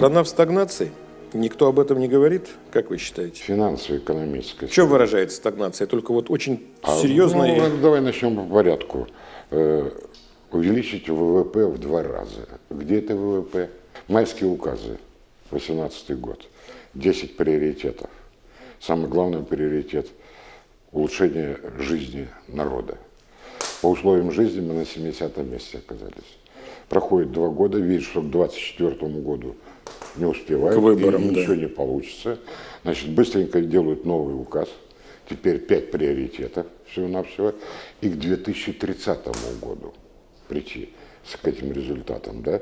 Страна в стагнации? Никто об этом не говорит, как вы считаете? Финансово-экономическая. В чем выражается стагнация? Только вот очень серьезно. и- Ну, давай начнем по порядку. Э, увеличить ВВП в два раза. Где это ВВП? Майские указы, 18 год. 10 приоритетов. Самый главный приоритет – улучшение жизни народа. По условиям жизни мы на 70 месте оказались. Проходит два года, видишь, что к 24 году не успевают, К выборам, и да. ничего не получится. Значит, быстренько делают новый указ. Теперь пять приоритетов всего-навсего. И к 2030 году прийти с к этим результатам, да?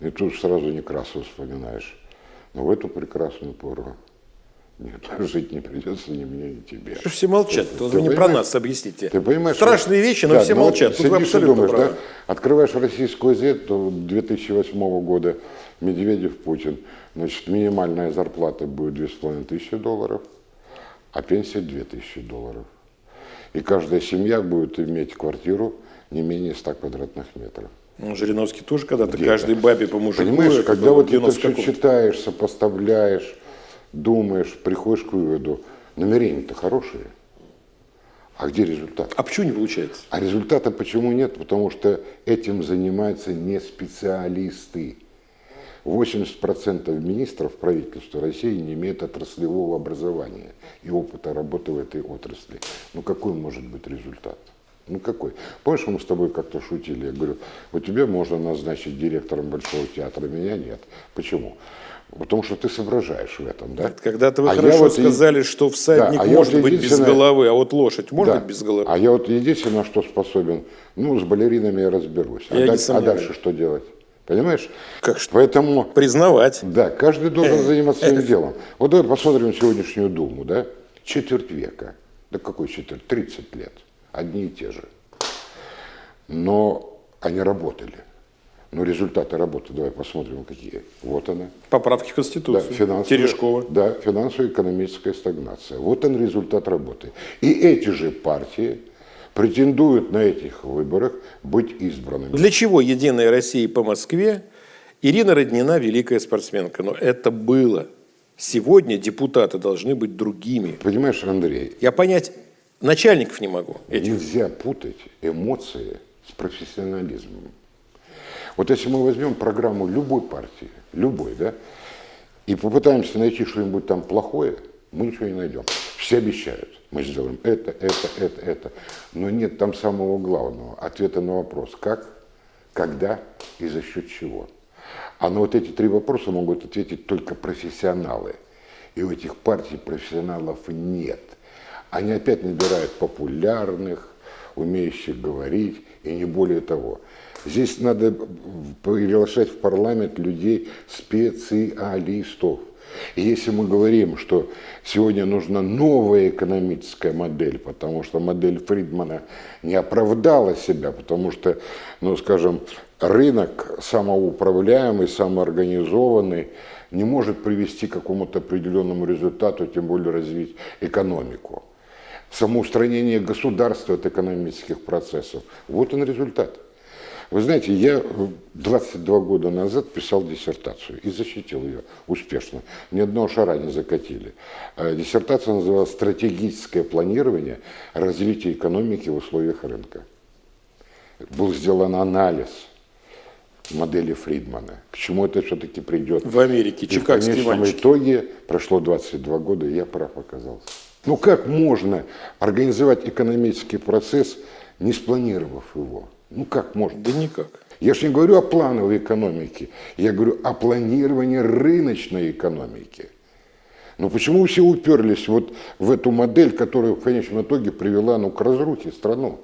И тут сразу Некрасова вспоминаешь. Но в эту прекрасную пору нет, жить не придется ни мне, ни тебе. Что Все молчат. Ты вы не про нас объясните. Ты понимаешь, Страшные что- вещи, но Да, все ну вот молчат. Тут вы абсолютно думаешь, правы. да? Открываешь российскую газету то 2008 года, Медведев, Путин, значит, минимальная зарплата будет 2,5 тысячи долларов, а пенсия 2000 долларов. И каждая семья будет иметь квартиру не менее 100 квадратных метров. Ну, Жириновский тоже когда-то каждой бабе по мужику. Понимаешь, когда вот это все 90 каком-то. читаешь, сопоставляешь, думаешь, приходишь к выводу, намерения-то хорошие, а где результат? А почему не получается? А результата почему нет? Потому что этим занимаются не специалисты. 80% министров правительства России не имеют отраслевого образования и опыта работы в этой отрасли. Ну какой может быть результат? Ну какой? Помнишь, мы с тобой как-то шутили? Я говорю, вот тебя можно назначить директором Большого театра, меня нет. Почему? Потому что ты соображаешь в этом, да? Когда-то вы А хорошо вот и- сказали, что всадник Да, а может вот быть без головы, а вот лошадь может Да. быть без головы. А я вот единственное, на что способен, ну, с балеринами я разберусь. А, Я не даль- а дальше что делать? Понимаешь? Как что? Поэтому, Признавать. да, каждый должен заниматься своим делом. Вот давай посмотрим сегодняшнюю Думу, да? Четверть века. Да какой четверть? 30 лет. Одни и те же. Но они работали. Но результаты работы, давай посмотрим, какие. Вот она. Поправки в Да, Конституцию. финансовая, Терешкова. Да, финансово-экономическая стагнация. Вот он результат работы. И эти же партии претендуют на этих выборах быть избранными. Для чего «Единая Россия» по Москве? Ирина Роднина – великая спортсменка. Но это было. Сегодня депутаты должны быть другими. Понимаешь, Андрей, Я понять начальников не могу. этих. нельзя путать эмоции с профессионализмом. Вот если мы возьмем программу любой партии, любой, да, и попытаемся найти что-нибудь там плохое, мы ничего не найдем. Все обещают, мы сделаем это, это, это, это. Но нет там самого главного, ответа на вопрос, как, когда и за счет чего. А на вот эти три вопроса могут ответить только профессионалы. И у этих партий профессионалов нет. Они опять набирают популярных, умеющих говорить, и не более того. Здесь надо приглашать в парламент людей специалистов. И если мы говорим, что сегодня нужна новая экономическая модель, потому что модель Фридмана не оправдала себя, потому что, ну, скажем, рынок самоуправляемый, самоорганизованный не может привести к какому-то определенному результату, тем более развить экономику. Самоустранение государства от экономических процессов. Вот он результат. Вы знаете, я э, 22 года назад писал диссертацию и защитил ее успешно. Ни одного шара не закатили. Э, Диссертация называлась «Стратегическое планирование развития экономики в условиях рынка». Был сделан анализ модели Фридмана. К чему это все-таки придет? В Америке, И в конечном итоге прошло 22 года, и я прав оказался. Ну как можно организовать экономический процесс, не спланировав его? Ну как можно? Да никак. Я же не говорю о плановой экономике, я говорю о планировании рыночной экономики. Но почему все уперлись вот в эту модель, которая в конечном итоге привела ну, к разрухе страну?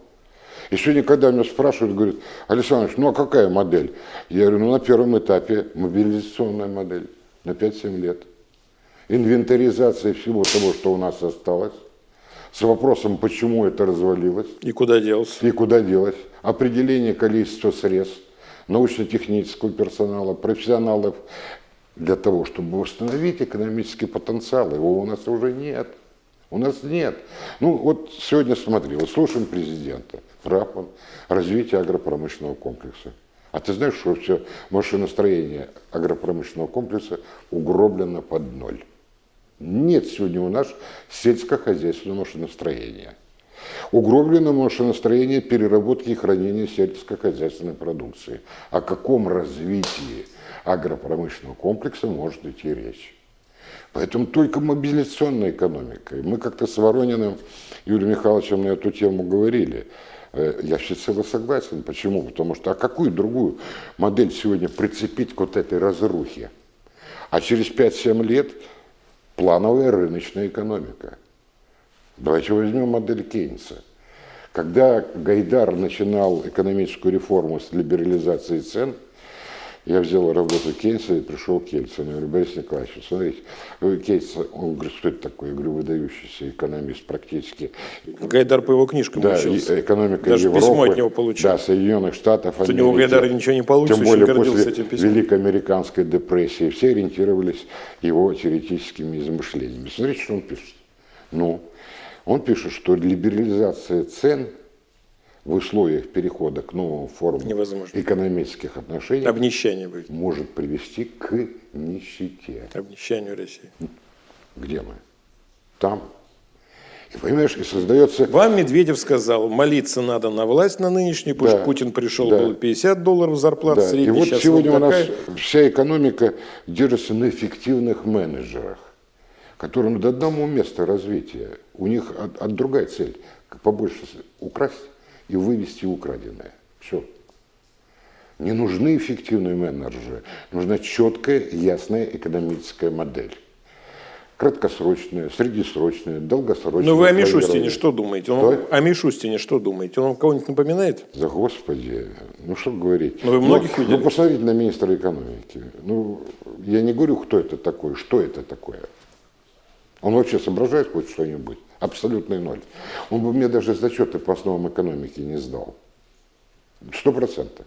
И сегодня, когда меня спрашивают, говорят, Александр Ильич, ну а какая модель? Я говорю, ну на первом этапе мобилизационная модель на 5-7 лет. Инвентаризация всего того, что у нас осталось, с вопросом, почему это развалилось И куда делся? и куда делось, определение количества средств, научно-технического персонала, профессионалов для того, чтобы восстановить экономический потенциал. Его у нас уже нет. У нас нет. Ну вот сегодня смотри, вот слушаем президента, прав он, развитие агропромышленного комплекса. А ты знаешь, что все машиностроение агропромышленного комплекса угроблено под ноль? Нет сегодня у нас сельскохозяйственного машиностроения. Угроблено машиностроение переработки и хранения сельскохозяйственной продукции. О каком развитии агропромышленного комплекса может идти речь? Поэтому только мобилизационная экономика. Мы как-то с Ворониным Юрием Михайловичем на эту тему говорили. Э, я всецело согласен. Почему? Потому что а какую другую модель сегодня прицепить к вот этой разрухе? А через 5-7 лет плановая рыночная экономика. Давайте возьмем модель Кейнса. Когда Гайдар начинал экономическую реформу с либерализации цен – я взял работу Кейнса и пришел к Ельцину. Я говорю, Борис Николаевич, смотрите, Кейнс, он говорит, что это такое? Я говорю, выдающийся экономист практически. Гайдар по его книжкам да, учился. экономика Даже Европы. письмо от него получил. Да, Соединенных Штатов, Америки. У него Гайдара ничего не получится, Тем более после этим письмом. Великой Американской депрессии все ориентировались его теоретическими измышлениями. Смотрите, что он пишет. Ну, он пишет, что либерализация цен – в условиях перехода к новым формам Невозможно. экономических отношений Обнищание будет. может привести к нищете. Обнищанию России. Где мы? Там. И понимаешь, и создается... Вам Медведев сказал, молиться надо на власть на нынешнюю, потому Да. что Путин пришел, Да. было 50 долларов зарплата Да. И средняя, вот сейчас сегодня вот у нас такая. вся экономика держится на эффективных менеджерах, которым до одного места развития. У них от, от другая цель, побольше украсть и вывести украденное. Все. Не нужны эффективные менеджеры, нужна четкая, ясная экономическая модель. Краткосрочная, среднесрочная, долгосрочная. Ну вы о. Мишустине что думаете? Он, Что? о Мишустине что думаете? Он вам кого-нибудь напоминает? Да господи, ну что говорить. Ну, вы многих ну, видели? Ну посмотрите на министра экономики. Ну, я не говорю, кто это такой, что это такое. Он вообще соображает хоть что-нибудь? Абсолютный ноль. Он бы мне даже зачеты по основам экономики не сдал. Сто процентов.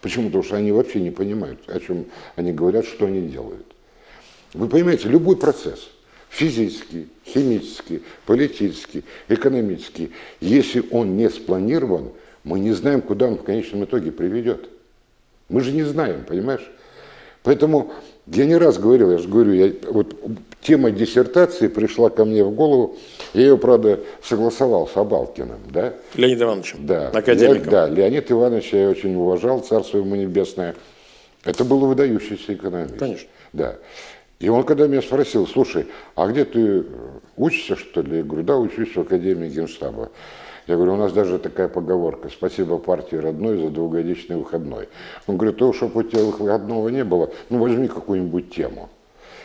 Почему? Потому что они вообще не понимают, о чем они говорят, что они делают. Вы понимаете, любой процесс, физический, химический, политический, экономический, если он не спланирован, мы не знаем, куда он в конечном итоге приведет. Мы же не знаем, понимаешь? Поэтому я не раз говорил, я же говорю, я, вот тема диссертации пришла ко мне в голову, я ее, правда, согласовал с Абалкиным, да? Леонид Ивановичем, Да, академиком. Я- да, Леонид Иванович я очень уважал, царство ему небесное. Это был выдающийся экономист. Конечно. Да. И он когда меня спросил, слушай, а где ты э, учишься, что ли? Я говорю, да, учусь в Академии Генштаба. Я говорю, у нас даже такая поговорка, спасибо партии родной за двухгодичный выходной. Он говорит, то, чтобы у тебя выходного не было, ну возьми какую-нибудь тему.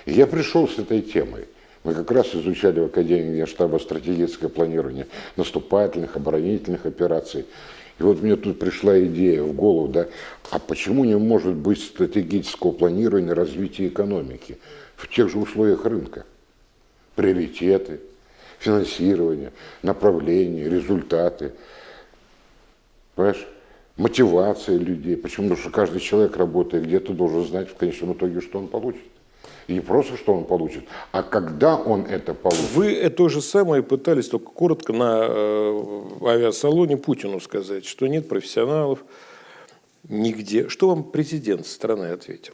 И я пришел с этой темой. Мы как раз изучали в Академии Генштаба стратегическое планирование наступательных, оборонительных операций. И вот мне тут пришла идея в голову, да, а почему не может быть стратегического планирования развития экономики в тех же условиях рынка? Приоритеты, финансирование, направление, результаты. Понимаешь? Мотивация людей. Почему? Потому что каждый человек, работая где-то, должен знать в конечном итоге, что он получит. И не просто, что он получит, а когда он это получит. Вы то же самое пытались только коротко на э, авиасалоне Путину сказать, что нет профессионалов нигде. Что вам президент страны ответил?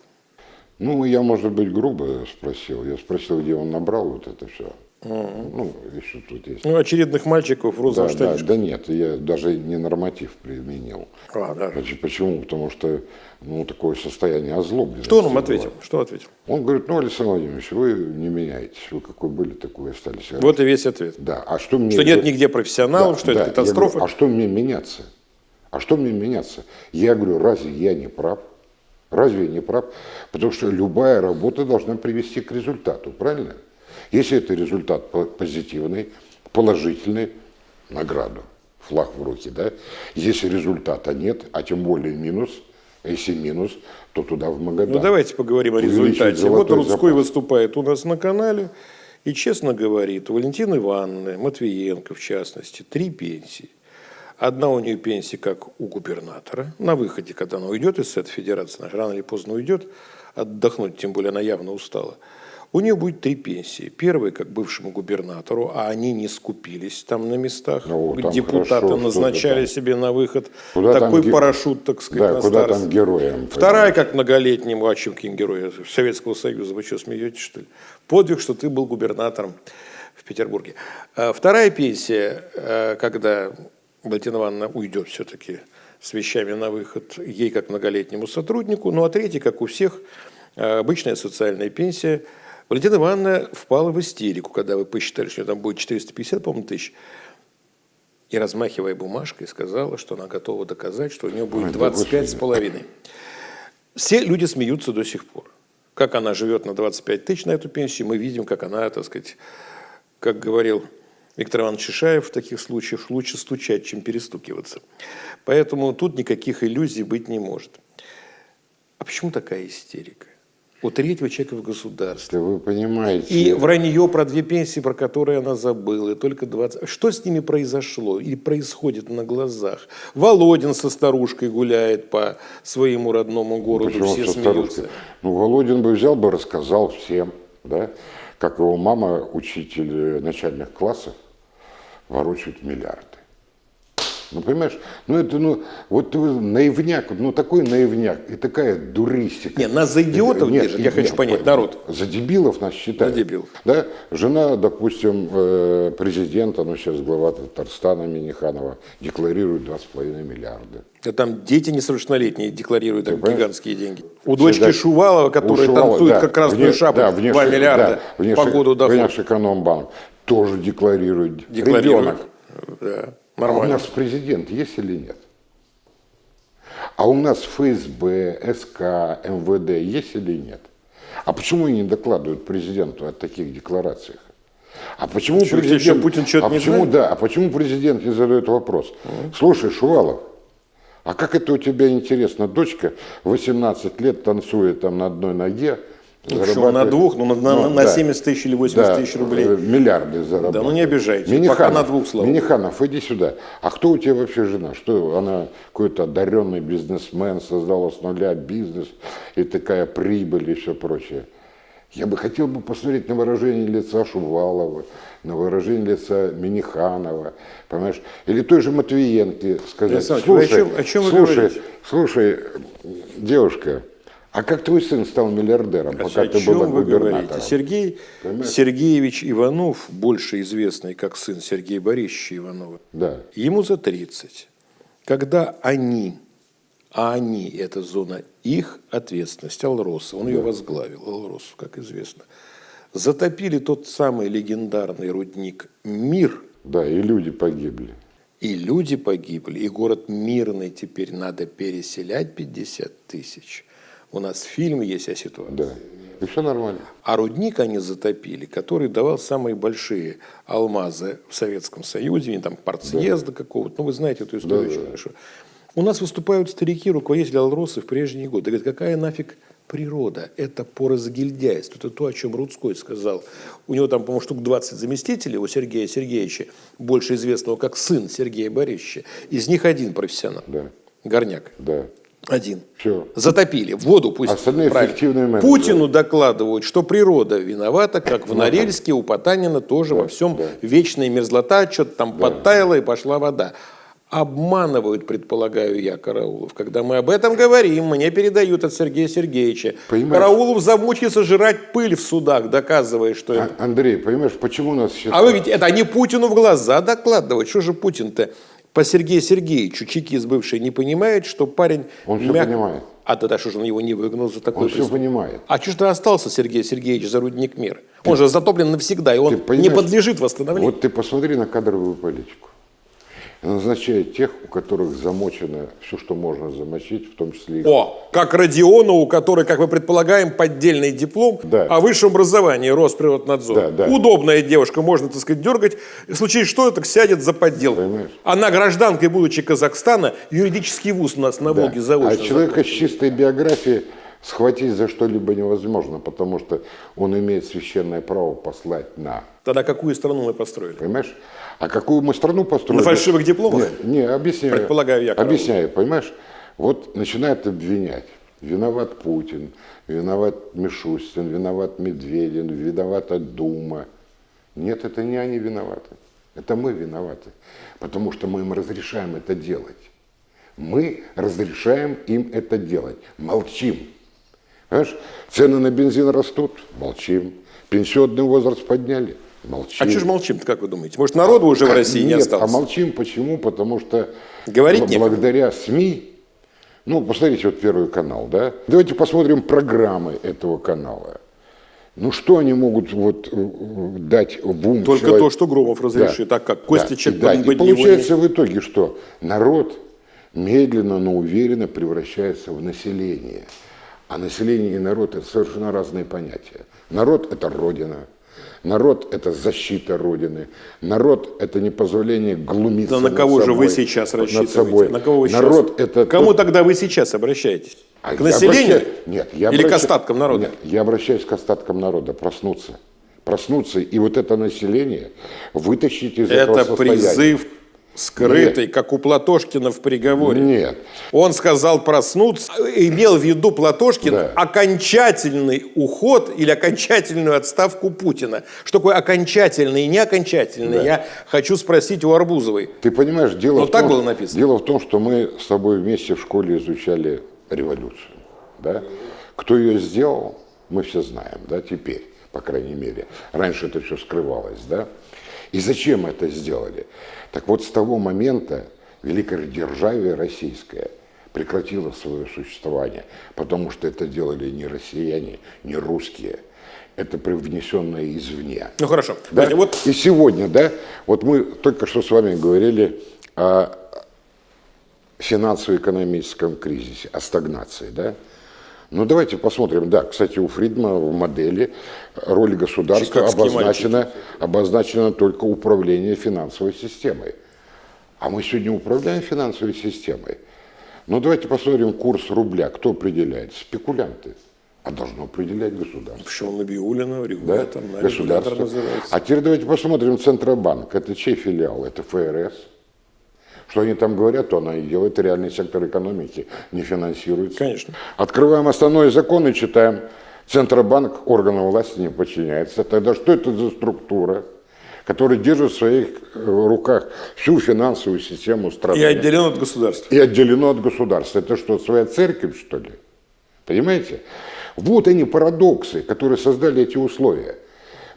Ну, я, может быть, грубо спросил. Я спросил, где он набрал вот это все. Ну, еще тут есть. Ну, очередных мальчиков в Да, розовом да, штанишке. да нет, я даже не норматив применил. А, да. Поч- Почему? Потому что ну, такое состояние озлобленности. Что он вам было. ответил? Что ответил? Он говорит, ну, Александр Владимирович, вы не меняетесь. Вы какой были, такой остались. Вот и весь ответ. Да, а что мне... Что нет нигде профессионалов, Да, что это да. Я катастрофа. говорю, а что мне меняться? А что мне меняться? Я говорю, разве я не прав? Разве я не прав? Потому что любая работа должна привести к результату, правильно? Если это результат по- позитивный, положительный, награду, флаг в руки, да? Если результата нет, а тем более минус, если минус, то туда в Магадан. Ну, давайте поговорим о результате. Вот Рудской запас. выступает у нас на канале и честно говорит, у Валентины Ивановны, Матвиенко в частности, три пенсии. Одна у нее пенсия, как у губернатора, на выходе, когда она уйдет из Совета Федерации, она рано или поздно уйдет, отдохнуть, тем более она явно устала. У нее будет три пенсии. Первая, как бывшему губернатору, а они не скупились там на местах. Ну, там Депутаты хорошо, назначали что-то себе на выход Куда там такой ге- парашют, так сказать, Да, на куда старость. там героям. Вторая, как многолетнему, а чем каким героем Советского Союза, вы что, смеетесь, что ли? Подвиг, что ты был губернатором в Петербурге. А Вторая пенсия, э, когда Валентина Ивановна уйдет все-таки с вещами на выход, ей как многолетнему сотруднику, ну а третья, как у всех, э, обычная социальная пенсия. Валентина Ивановна впала в истерику, когда вы посчитали, что у нее там будет 450, по-моему, тысяч. И, размахивая бумажкой, сказала, что она готова доказать, что у нее будет Ой, да 25 с половиной. Все люди смеются до сих пор. Как она живет на 25 тысяч на эту пенсию, мы видим, как она, так сказать, как говорил Виктор Иванович Шишаев в таких случаях, лучше стучать, чем перестукиваться. Поэтому тут никаких иллюзий быть не может. А почему такая истерика? У третьего человека в государстве. Да вы понимаете. И вранье про две пенсии, про которые она забыла, и только 20. Что с ними произошло или происходит на глазах? Володин со старушкой гуляет по своему родному городу, Почему все смеются. старушкой? Ну, Володин бы взял бы, рассказал всем, да, как его мама, учитель э, начальных классов, ворочает миллиарды. Ну, понимаешь, ну это, ну, вот наивняк, ну такой наивняк и такая дуристика. Не, нас за идиотов Нет, держат, я хочу понять, по- народ. За дебилов нас считают. За дебилов. Да, жена, допустим, э, президента, ну сейчас глава Татарстана Миниханова, декларирует 2,5 миллиарда. Да там дети несовершеннолетние декларируют там гигантские деньги. У дочки Всегда- Шувалова, которая Шувалова, танцует да, как красную вне- шапку, да, 2 внешне- миллиарда да, внешне- по году дохода. Внешэкономбанк тоже декларирует. Декларирует. Ребенок. Да, А у нормально. нас президент есть или нет? А у нас ФСБ, СК, МВД есть или нет? А почему они не докладывают президенту о таких декларациях? А почему Что, президент... что, Путин что-то а не почему, знает? да, а почему президент не задает вопрос? Слушай, Шувалов, а как это у тебя интересно? Дочка 18 лет танцует там на одной ноге, Ну, почему на двух, ну, на, на- на да. 70 тысяч или 80 Да, тысяч рублей. э, Миллиарды заработали. Да ну не обижайте, Миниханов, пока на двух, богу. Миниханов, иди сюда. А кто у тебя вообще жена? Что она какой-то одаренный бизнесмен, создала с нуля бизнес и такая прибыль и все прочее. Я бы хотел бы посмотреть на выражение лица Шувалова, на выражение лица Миниханова, понимаешь? Или той же Матвиенко сказать, Александр вы о слушай, чем- о чем слушай, слушай, девушка, а как твой сын стал миллиардером, пока О ты чем была вы говорите? Сергей Понимаешь? Сергеевич Иванов, больше известный как сын Сергея Борисовича Иванова, Да. ему за 30. Когда они, а они, это зона их ответственности, Алроса, он ее возглавил, Алросу, как известно, затопили тот самый легендарный рудник «Мир», Да, и люди погибли. и люди погибли, и город мирный теперь надо переселять 50 тысяч. У нас фильм есть о ситуации. Да. И все нормально. А рудник они затопили, который давал самые большие алмазы в Советском Союзе, там партсъезда какого-то. Ну, вы знаете эту историю Да, очень да. хорошо. У нас выступают старики, руководители Алросы в прежние годы. Говорят, какая нафиг природа? Это по разгильдяйству. Это то, о чем Рудской сказал. У него там, по-моему, штук 20 заместителей, у Сергея Сергеевича, больше известного как сын Сергея Борисовича. Из них один профессионал. Да. Горняк. Да. Один. Все. Затопили. В воду пусть. Остальные правильно. менеджеры. Путину докладывают, что природа виновата, как в Норильске, у Потанина тоже во всем да. вечная мерзлота, что-то там подтаяло и пошла вода. Обманывают, предполагаю я, Караулов. Когда мы об этом говорим, мне передают от Сергея Сергеевича. Понимаешь? Караулов замучился жрать пыль в судах, доказывая, что. А- Андрей, понимаешь, почему нас считают? А вы ведь это они Путину в глаза докладывают. Что же Путин-то по Сергею Сергеевичу, чекист бывший, не понимает, что парень... Он всё понимает. А тогда что же он его не выгнал за такое Он все преступление? понимает. А что же ты остался, Сергей Сергеевич, за рудник мир? Он же затоплен навсегда, и он Ты не подлежит восстановлению. Вот ты посмотри на кадровую политику. Назначает тех, у которых замочено все, что можно замочить, в том числе и О, как Родионову, который, как мы предполагаем, поддельный диплом Да. о высшем образовании Росприроднадзор. Да, да. Удобная девушка, можно, так сказать, дергать. В случае что, так сядет за подделку. Понимаешь? Она гражданкой, будучи Казахстана, юридический вуз у нас на Да. Волге заочно. А человека с чистой биографией схватить за что-либо невозможно, потому что он имеет священное право послать на. Тогда какую страну мы построили? Понимаешь? А какую мы страну построили? На фальшивых дипломах? Не, не, объясняю. Предполагаю я. Объясняю, понимаешь? Вот начинают обвинять. Виноват Путин, виноват Мишустин, виноват Медведин, виновата Дума. Нет, это не они виноваты. Это мы виноваты. Потому что мы им разрешаем это делать. Мы разрешаем им это делать. Молчим. Понимаешь? Цены на бензин растут. Молчим. Пенсионный возраст подняли. Молчим. А что же молчим как вы думаете? Может, народу уже в России Нет, не осталось? а молчим почему? Потому что Говорить бл- некому. благодаря СМИ, ну, посмотрите вот Первый канал, да? Давайте посмотрим программы этого канала. Ну, что они могут вот э, дать в ум Только человеку? то, что Громов разрешит. Так как Костичек да, и, да. и получается в итоге, что народ медленно, но уверенно превращается в население. А население и народ – это совершенно разные понятия. Народ – это Родина. Народ – это защита Родины. Народ – это не позволение глумиться Да на кого же вы собой, сейчас над рассчитываете? собой. На кого вы сейчас? Народ – это Кому тот- тогда вы сейчас обращаетесь? а к населению? обращаюсь- Нет, я Или к обращаюсь- остаткам народа? Нет, я обращаюсь к остаткам народа, проснуться. Проснуться и вот это население вытащить из этого Это состояния. призыв скрытый, как у Платошкина в приговоре. Нет. Он сказал проснуться, имел в виду Платошкин Да. окончательный уход или окончательную отставку Путина. Что такое окончательный и не окончательный, Да. я хочу спросить у Арбузовой. Ты понимаешь, дело Ну, в так том, было написано. Дело в том, что мы с тобой вместе в школе изучали революцию. Да? Кто ее сделал, мы все знаем, да, теперь, по крайней мере. Раньше это все скрывалось, да. И зачем это сделали? Так вот, с того момента великое державие российское прекратило свое существование, потому что это делали не россияне, не русские. Это привнесенное извне. Ну хорошо. Да? Подождите, Вот И сегодня, да, вот мы только что с вами говорили о финансово-экономическом кризисе, о стагнации, да. Ну давайте посмотрим, да, кстати, у Фридмана в модели роль государства обозначена, обозначена только управление финансовой системой. А мы сегодня управляем финансовой системой. Ну давайте посмотрим курс рубля. Кто определяет? Спекулянты. А должно определять государство. почему Набиулина, Да? регулятор, на Государство. А теперь давайте посмотрим Центробанк. Это чей филиал? Это ФРС. Что они там говорят, то она и делает. Реальный сектор экономики не финансируется. Конечно. Открываем основной закон и читаем. Центробанк органам власти не подчиняется. Тогда что это за структура, которая держит в своих э, руках всю финансовую систему страны? И отделен от государства. и отделено от государства. Это что, своя церковь, что ли? Понимаете? Вот они парадоксы, которые создали эти условия.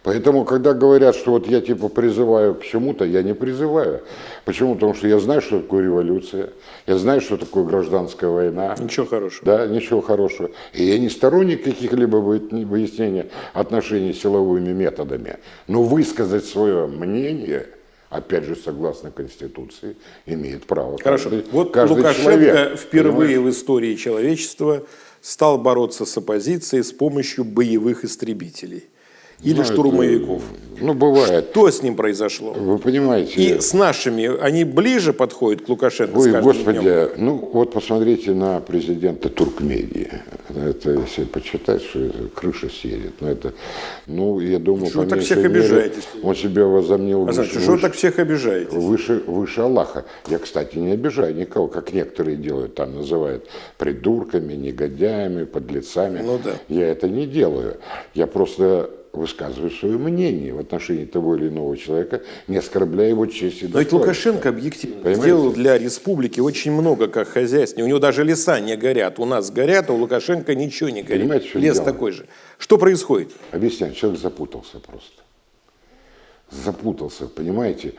Поэтому, когда говорят, что вот я типа призываю к чему-то, я не призываю. Почему? Потому что я знаю, что такое революция, я знаю, что такое гражданская война. Ничего хорошего. Да, ничего хорошего. И я не сторонник каких-либо выяснения отношений силовыми методами. Но высказать свое мнение, опять же, согласно Конституции, имеет право. Хорошо. каждый- вот каждый Лукашенко человек, впервые понимаешь? в истории человечества стал бороться с оппозицией с помощью боевых истребителей или Ну, это, штурмовиков. Ну, бывает. Что с ним произошло? Вы понимаете, И с нашими, они ближе подходят к Лукашенко Ой, господи, днем? ну вот посмотрите на президента Туркмении. Это если почитать, что это крыша съедет. Но это, ну, я думаю, Что по так всех мере, обижаетесь? Он себя возомнил А значит, выше, что так всех обижаете? выше, выше Аллаха. Я, кстати, не обижаю никого, как некоторые делают, там называют придурками, негодяями, подлецами. Ну да. Я это не делаю. Я просто высказываю свое мнение в отношении того или иного человека, не оскорбляя его честь и Но ведь достоинство. Лукашенко объективно Понимаете? сделал для республики очень много как хозяйственнее. У него даже леса не горят. У нас горят, а у Лукашенко ничего не горит. Понимаете, чем Лес дело? такой же. Что происходит? Объясняю, человек запутался просто. Запутался, понимаете?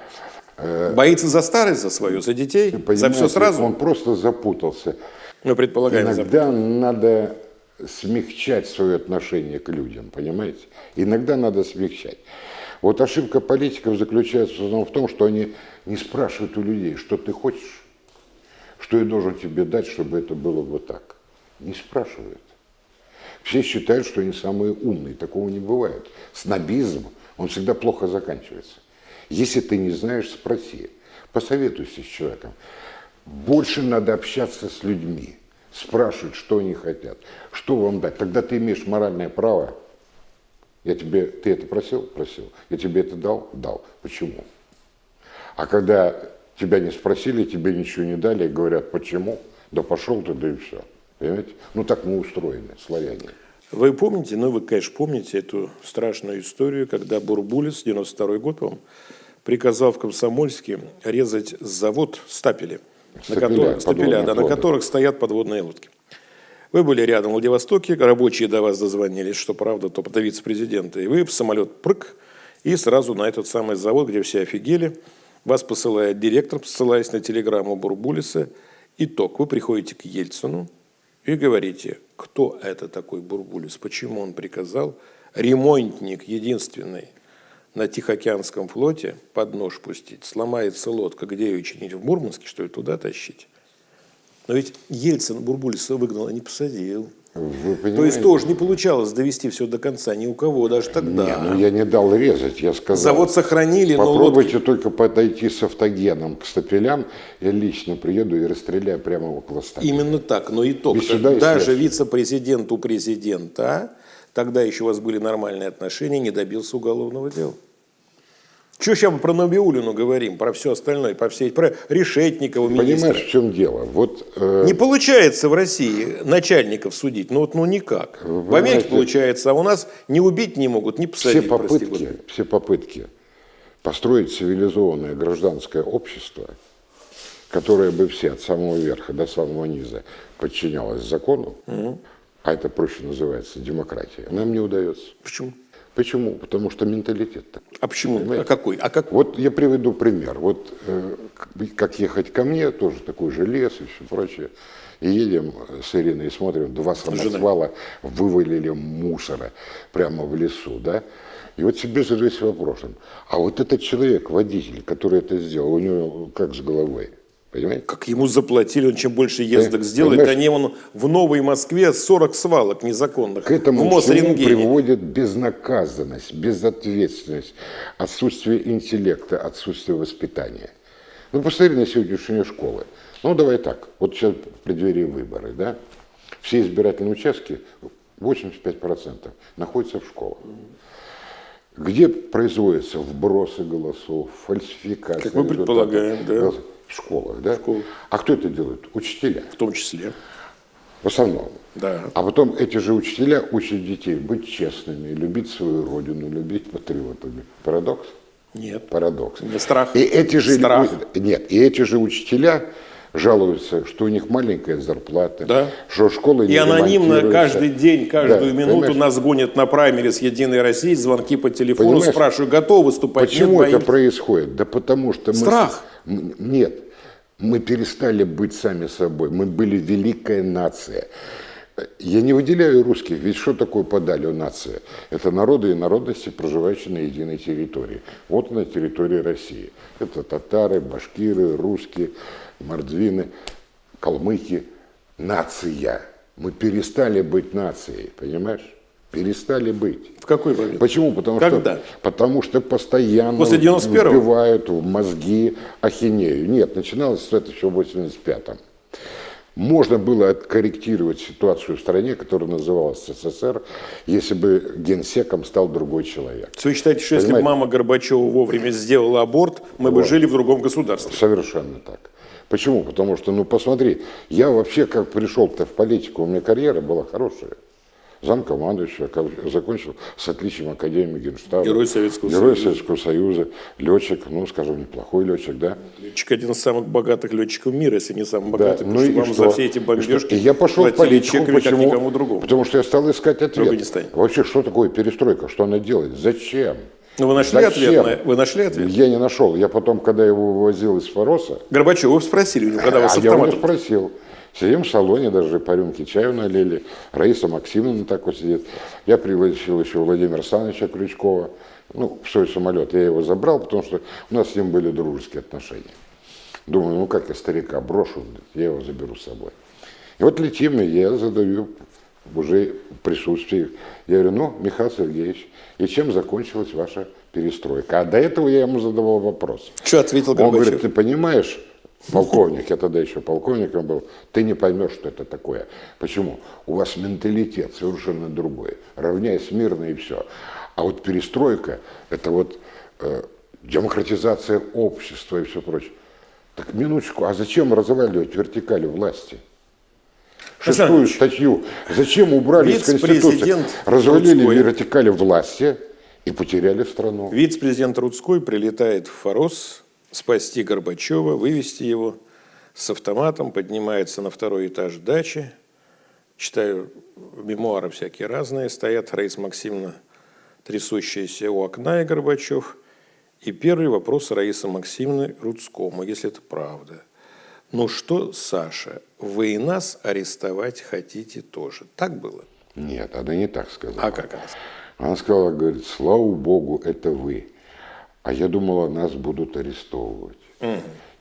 Боится за старость, за свою, за детей, за Понимаете, все сразу? Он просто запутался. Мы предполагаем, за- Иногда надо смягчать свое отношение к людям, понимаете? Иногда надо смягчать. Вот ошибка политиков заключается в том, что они не спрашивают у людей, что ты хочешь, что я должен тебе дать, чтобы это было вот так. Не спрашивают. Все считают, что они самые умные. Такого не бывает. Снобизм, он всегда плохо заканчивается. Если ты не знаешь, спроси. Посоветуйся с человеком. Больше надо общаться с людьми. Спрашивать, что они хотят. Что вам дать. Тогда ты имеешь моральное право. Я тебе, ты это просил? Просил. Я тебе это дал? Дал. Почему? А когда тебя не спросили, тебе ничего не дали, и говорят, почему? Да пошел ты, да и все. Понимаете? Ну так мы устроены, славяне. Вы помните, ну вы, конечно, помните эту страшную историю, когда Бурбулис, 92 год, по приказал в Комсомольске резать завод стапели, Стапеля, на, которых, стапеля, да, на которых стоят подводные лодки. Вы были рядом в Владивостоке, рабочие до вас дозвонились, что правда, то до вице-президента, и вы в самолет прыг, и сразу на этот самый завод, где все офигели, вас посылает директор, ссылаясь на телеграмму Бурбулиса. Итог. Вы приходите к Ельцину и говорите, кто это такой Бурбулис, почему он приказал ремонтник единственный на Тихоокеанском флоте под нож пустить. Сломается лодка, где ее чинить? В Мурманске, что ли, туда тащить? Но ведь Ельцин Бурбулиса выгнал, а не посадил. То есть тоже не получалось довести все до конца ни у кого, даже тогда. Не, ну я не дал резать, я сказал. Завод сохранили, но Попробуйте лодки... только подойти с автогеном к стапелям, я лично приеду и расстреляю прямо около стапеля. Именно так, но итог, даже вице-президент у президента, тогда еще у вас были нормальные отношения, не добился уголовного дела. Что сейчас мы про Набиулину говорим, про все остальное, про все про Решетникова, министра. Понимаешь, в чем дело? Вот, э... Не получается в России начальников судить, ну вот ну никак. Вы в Америке получается, а у нас не убить не могут, не посадить. Все попытки, все попытки построить цивилизованное гражданское общество, которое бы все от самого верха до самого низа подчинялось закону, угу. А это проще называется демократия, нам не удается. Почему? Почему? Потому что менталитет такой. А почему? Понимаете? А какой? А как? Вот я приведу пример. Вот э, как ехать ко мне, тоже такой же лес и все прочее. И едем с Ириной и смотрим, два самосвала вывалили мусора прямо в лесу, да? И вот себе задаюсь вопросом, а вот этот человек, водитель, который это сделал, у него как с головой? Понимаете? Как ему заплатили, он чем больше ездок Понимаешь? сделает, они он в Новой Москве 40 свалок незаконных. К этому в всему приводит безнаказанность, безответственность, отсутствие интеллекта, отсутствие воспитания. Ну, посмотри на сегодняшние школы. Ну, давай так, вот сейчас в преддверии выборы, да, все избирательные участки, 85% находятся в школах где производятся вбросы голосов, фальсификация. Как мы предполагаем, да в школах, да? Школы. А кто это делает? Учителя. В том числе. В основном. Да. А потом эти же учителя учат детей быть честными, любить свою родину, любить патриотами. Парадокс? Нет. Парадокс. Не страх. И эти же, страх. Нет, и эти же учителя жалуются, что у них маленькая зарплата, да. что школы не И анонимно каждый день, каждую да, минуту понимаешь? нас гонят на праймере с Единой России, звонки по телефону, понимаешь? спрашиваю, готовы выступать? Почему Нет, это боимся. происходит? Да потому что Страх. мы... Нет, мы перестали быть сами собой, мы были великая нация. Я не выделяю русских, ведь что такое подалю нация? Это народы и народности, проживающие на единой территории. Вот на территории России. Это татары, башкиры, русские, мордвины, калмыки. Нация. Мы перестали быть нацией, понимаешь? Перестали быть. В какой момент? Почему? Потому Когда? что, потому что постоянно После 91 вбивают в мозги ахинею. Нет, начиналось это еще в 85-м. Можно было откорректировать ситуацию в стране, которая называлась СССР, если бы генсеком стал другой человек. Вы считаете, что Понимаете? если бы мама Горбачева вовремя сделала аборт, мы вот. бы жили в другом государстве? Совершенно так. Почему? Потому что, ну посмотри, я вообще как пришел-то в политику, у меня карьера была хорошая замкомандующего, закончил с отличием Академии Генштаба. Герой Советского Герой Союза. Советского Союза, летчик, ну, скажем, неплохой летчик, да. Летчик один из самых богатых летчиков мира, если не самый богатый, да. ну, и вам что? за все эти бомбежки и я пошел в политику, почему? никому другому. Потому что я стал искать ответ. Вообще, что такое перестройка, что она делает, зачем? Ну, вы нашли Зачем? ответ? На... Вы нашли ответ? Я не нашел. Я потом, когда его вывозил из Фороса... Горбачев, вы спросили у него, когда а, вас а я его спросил. Сидим в салоне, даже по рюмке чаю налили. Раиса Максимовна так вот сидит. Я пригласил еще Владимира Александровича Крючкова. Ну, в свой самолет. Я его забрал, потому что у нас с ним были дружеские отношения. Думаю, ну как я старика брошу, я его заберу с собой. И вот летим, и я задаю уже присутствии. Я говорю, ну, Михаил Сергеевич, и чем закончилась ваша перестройка? А до этого я ему задавал вопрос. Что ответил Горбачев? Он говорит, ты понимаешь, полковник, я тогда еще полковником был, ты не поймешь, что это такое. Почему? У вас менталитет совершенно другой. Равняясь мирно и все. А вот перестройка, это вот э, демократизация общества и все прочее. Так минуточку, а зачем разваливать вертикали власти? шестую статью. Зачем убрали из Конституции? Развалили Луцкой. вертикали власти и потеряли страну. Вице-президент Рудской прилетает в Форос спасти Горбачева, вывести его с автоматом, поднимается на второй этаж дачи. Читаю мемуары всякие разные. Стоят Раиса Максимовна, трясущаяся у окна, и Горбачев. И первый вопрос Раисы Максимовны Рудскому, если это правда. Ну что, Саша, вы и нас арестовать хотите тоже? Так было? Нет, она не так сказала. А как она? Она сказала, говорит, слава богу, это вы. А я думала, нас будут арестовывать.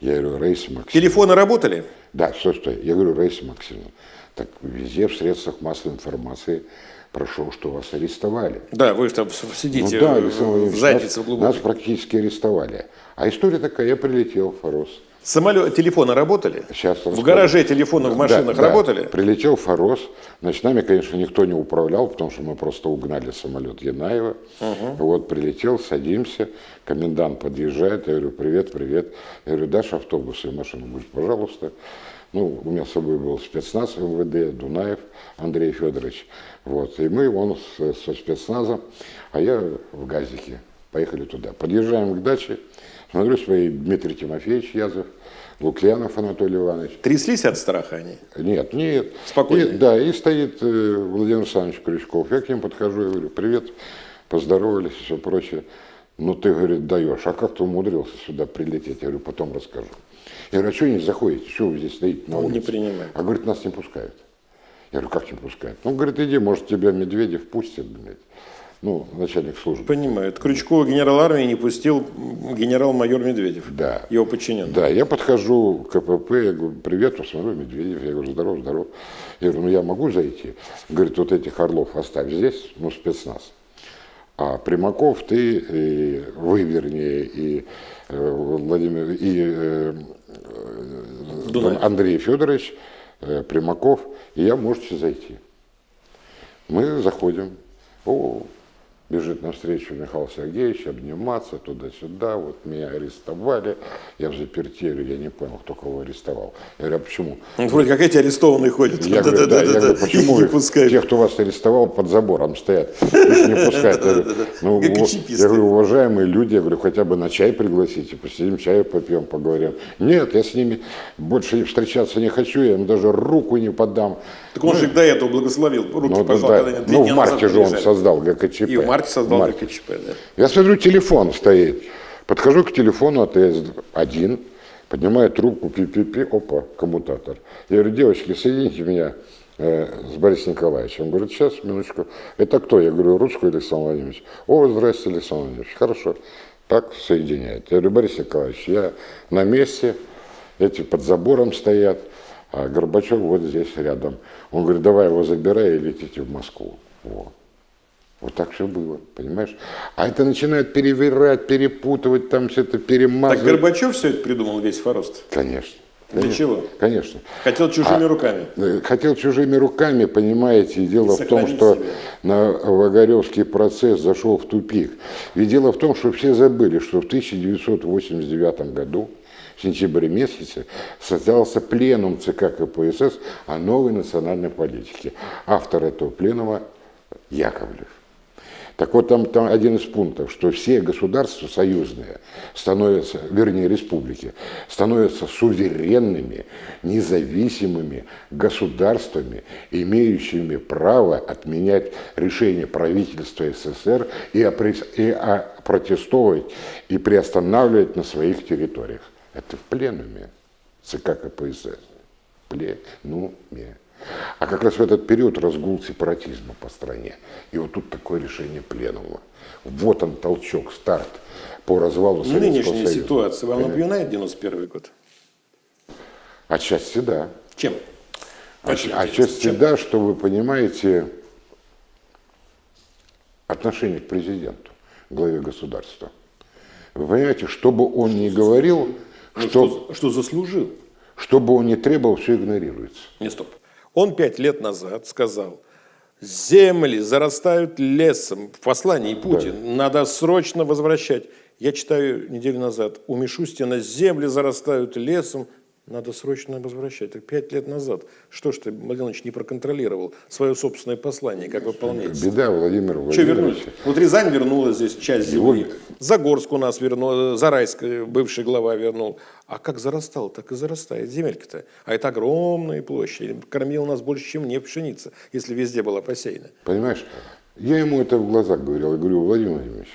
Я говорю, Раиса Максимовна. Телефоны работали? Да, стой, стой. Я говорю, Раиса Максимовна, так везде в средствах массовой информации прошел, что вас арестовали. Да, вы же там сидите ну да, в- заднице нас, глубокой. нас практически арестовали. А история такая, я прилетел в Форос. Самолет, телефоны работали? Сейчас В гараже телефоны в Да, машинах да. работали? Прилетел в Форос. Значит, нами, конечно, никто не управлял, потому что мы просто угнали самолет Янаева. Вот прилетел, садимся, комендант подъезжает, я говорю, привет, привет. Я говорю, дашь автобус и машину? Говорит, пожалуйста. Ну, у меня с собой был спецназ МВД, Дунаев Андрей Федорович. Вот, и мы, он с- со спецназом, а я в газике. Поехали туда. Подъезжаем к даче, смотрю, свои Дмитрий Тимофеевич Язов, Лукьянов Анатолий Иванович. Тряслись от страха они? Нет, нет. Спокойно. И- да, и стоит э, Владимир Александрович Крючков. Я к ним подхожу и говорю, привет, поздоровались и все прочее. Ну, ты, говорит, даешь. А как ты умудрился сюда прилететь? Я говорю, потом расскажу. Я говорю, а что не заходите? Что вы здесь стоите на Он не улице? принимает. А говорит, нас не пускают. Я говорю, как не пускают? Ну, говорит, иди, может, тебя Медведев пустит, блядь. Ну, начальник службы. Понимают. Крючкова генерал армии не пустил генерал-майор Медведев. Да. Его подчиненный. Да, я подхожу к КПП, я говорю, привет, посмотрю, Медведев. Я говорю, здоров, здоров. Я говорю, ну я могу зайти? Говорит, вот этих орлов оставь здесь, ну спецназ. А Примаков, ты, и вы, вернее, и э, Владимир, и э, Дунаев. Андрей Федорович, э, Примаков, и я можете зайти. Мы заходим. О, бежит навстречу Михаил Сергеевич, обниматься туда-сюда. Вот меня арестовали. Я в заперти, я не понял, кто кого арестовал. Я говорю, а почему? Вот Вроде как эти арестованные ходят. Я говорю, да, я говорю, почему Их не пускают. тех, кто вас арестовал, под забором стоят, их не пускают. Я говорю, ну, я говорю, уважаемые люди, я говорю, хотя бы на чай пригласите, посидим, чаю попьем, поговорим. Нет, я с ними больше встречаться не хочу, я им даже руку не подам. Так он же их до этого благословил. Руки Ну, пожал, да, когда они ну, в марте же он создал ГКЧП. И в марте создал В марте. ГКЧП, да. Я смотрю, телефон стоит. Подхожу к телефону АТС-1, поднимаю трубку, пи-пи-пи, опа, коммутатор. Я говорю, девочки, соедините меня э, с Борисом Николаевичем. Он говорит, сейчас, минуточку. Это кто? Я говорю, русский Александр Владимирович. О, здравствуйте, Александр Владимирович. Хорошо. Так соединяет. Я говорю, Борис Николаевич, я на месте, эти под забором стоят, а Горбачев вот здесь рядом. Он говорит, давай его забирай и летите в Москву. Вот. Вот так все было, понимаешь? А это начинают перевирать, перепутывать, там все это Так перемазывать. Горбачев все это придумал, весь Форост. Конечно. Для конечно, чего? Конечно. Хотел чужими А, руками. Э, Хотел чужими руками, понимаете, и дело И в том, что себя. на Вагаревский процесс зашел в тупик. Ведь дело в том, что все забыли, что в 1989 году, в сентябре месяце, состоялся пленум ЦК КПСС о новой национальной политике. Автор этого пленума Яковлев. Так вот, там, там один из пунктов, что все государства союзные становятся, вернее, республики, становятся суверенными, независимыми государствами, имеющими право отменять решения правительства СССР и, опре- и опротестовывать и приостанавливать на своих территориях. Это в пленуме ЦК КПСС. Пленуме. А как раз в этот период разгул сепаратизма по стране. И вот тут такое решение пленума. Вот он толчок, старт по развалу Советского Нынешняя Союза. ситуация вам напоминает 91 год? Отчасти да. Чем? Очень Отчасти. Чем? да, что вы понимаете отношение к президенту, главе государства. Вы понимаете, что бы он ни говорил, Ну, что, что, что заслужил? что бы он ни требовал, все игнорируется. Не, стоп. Он пять лет назад сказал, земли зарастают лесом. В послании Путин. Надо срочно возвращать. Я читаю неделю назад. У Мишустина земли зарастают лесом. Надо срочно возвращать. Так пять лет назад. Что ж ты, Владимир Владимирович, не проконтролировал свое собственное послание, как выполняется? Беда, Владимир Что вернули? Владимирович. Вот Рязань вернула здесь часть земли. Его- Загорск у нас вернул, Зарайск, э, бывший глава вернул. А как зарастал, так и зарастает земелька-то. А это огромные площади. Кормил нас больше, чем не пшеница, если везде была посеяна. Понимаешь, я ему это в глаза говорил. Я говорю, Владимир Владимирович,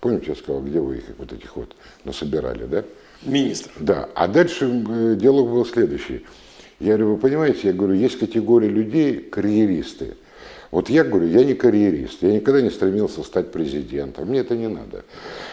помните, я сказал, где вы их вот этих вот насобирали, да? Министр. Да, а дальше э, диалог был следующий. Я говорю, вы понимаете, я говорю, есть категория людей, карьеристы. Вот я говорю, я не карьерист, я никогда не стремился стать президентом, мне это не надо.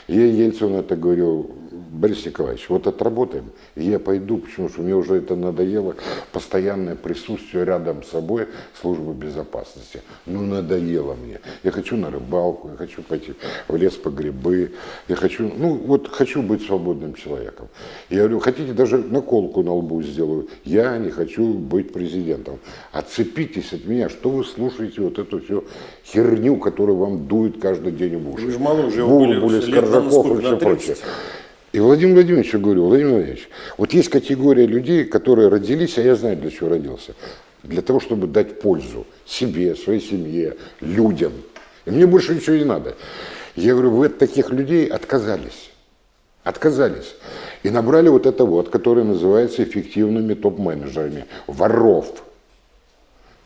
Я Ельцину это говорю, Борис Николаевич, вот отработаем, и я пойду, потому что мне уже это надоело, постоянное присутствие рядом с собой службы безопасности. Ну, надоело мне. Я хочу на рыбалку, я хочу пойти в лес по грибы, я хочу, ну, вот хочу быть свободным человеком. Я говорю, хотите, даже наколку на лбу сделаю, я не хочу быть президентом. Отцепитесь от меня, что вы слушаете вот эту всю херню, которая вам дует каждый день в уши. Вы же моложе его Булы, были, Скоржаков сколько, и все прочее. 30? И Владимир Владимирович, говорю, Владимир Владимирович, вот есть категория людей, которые родились, а я знаю, для чего родился. Для того, чтобы дать пользу себе, своей семье, людям. И мне больше ничего не надо. Я говорю, вы от таких людей отказались. Отказались. И набрали вот это вот, которое называется эффективными топ-менеджерами. Воров.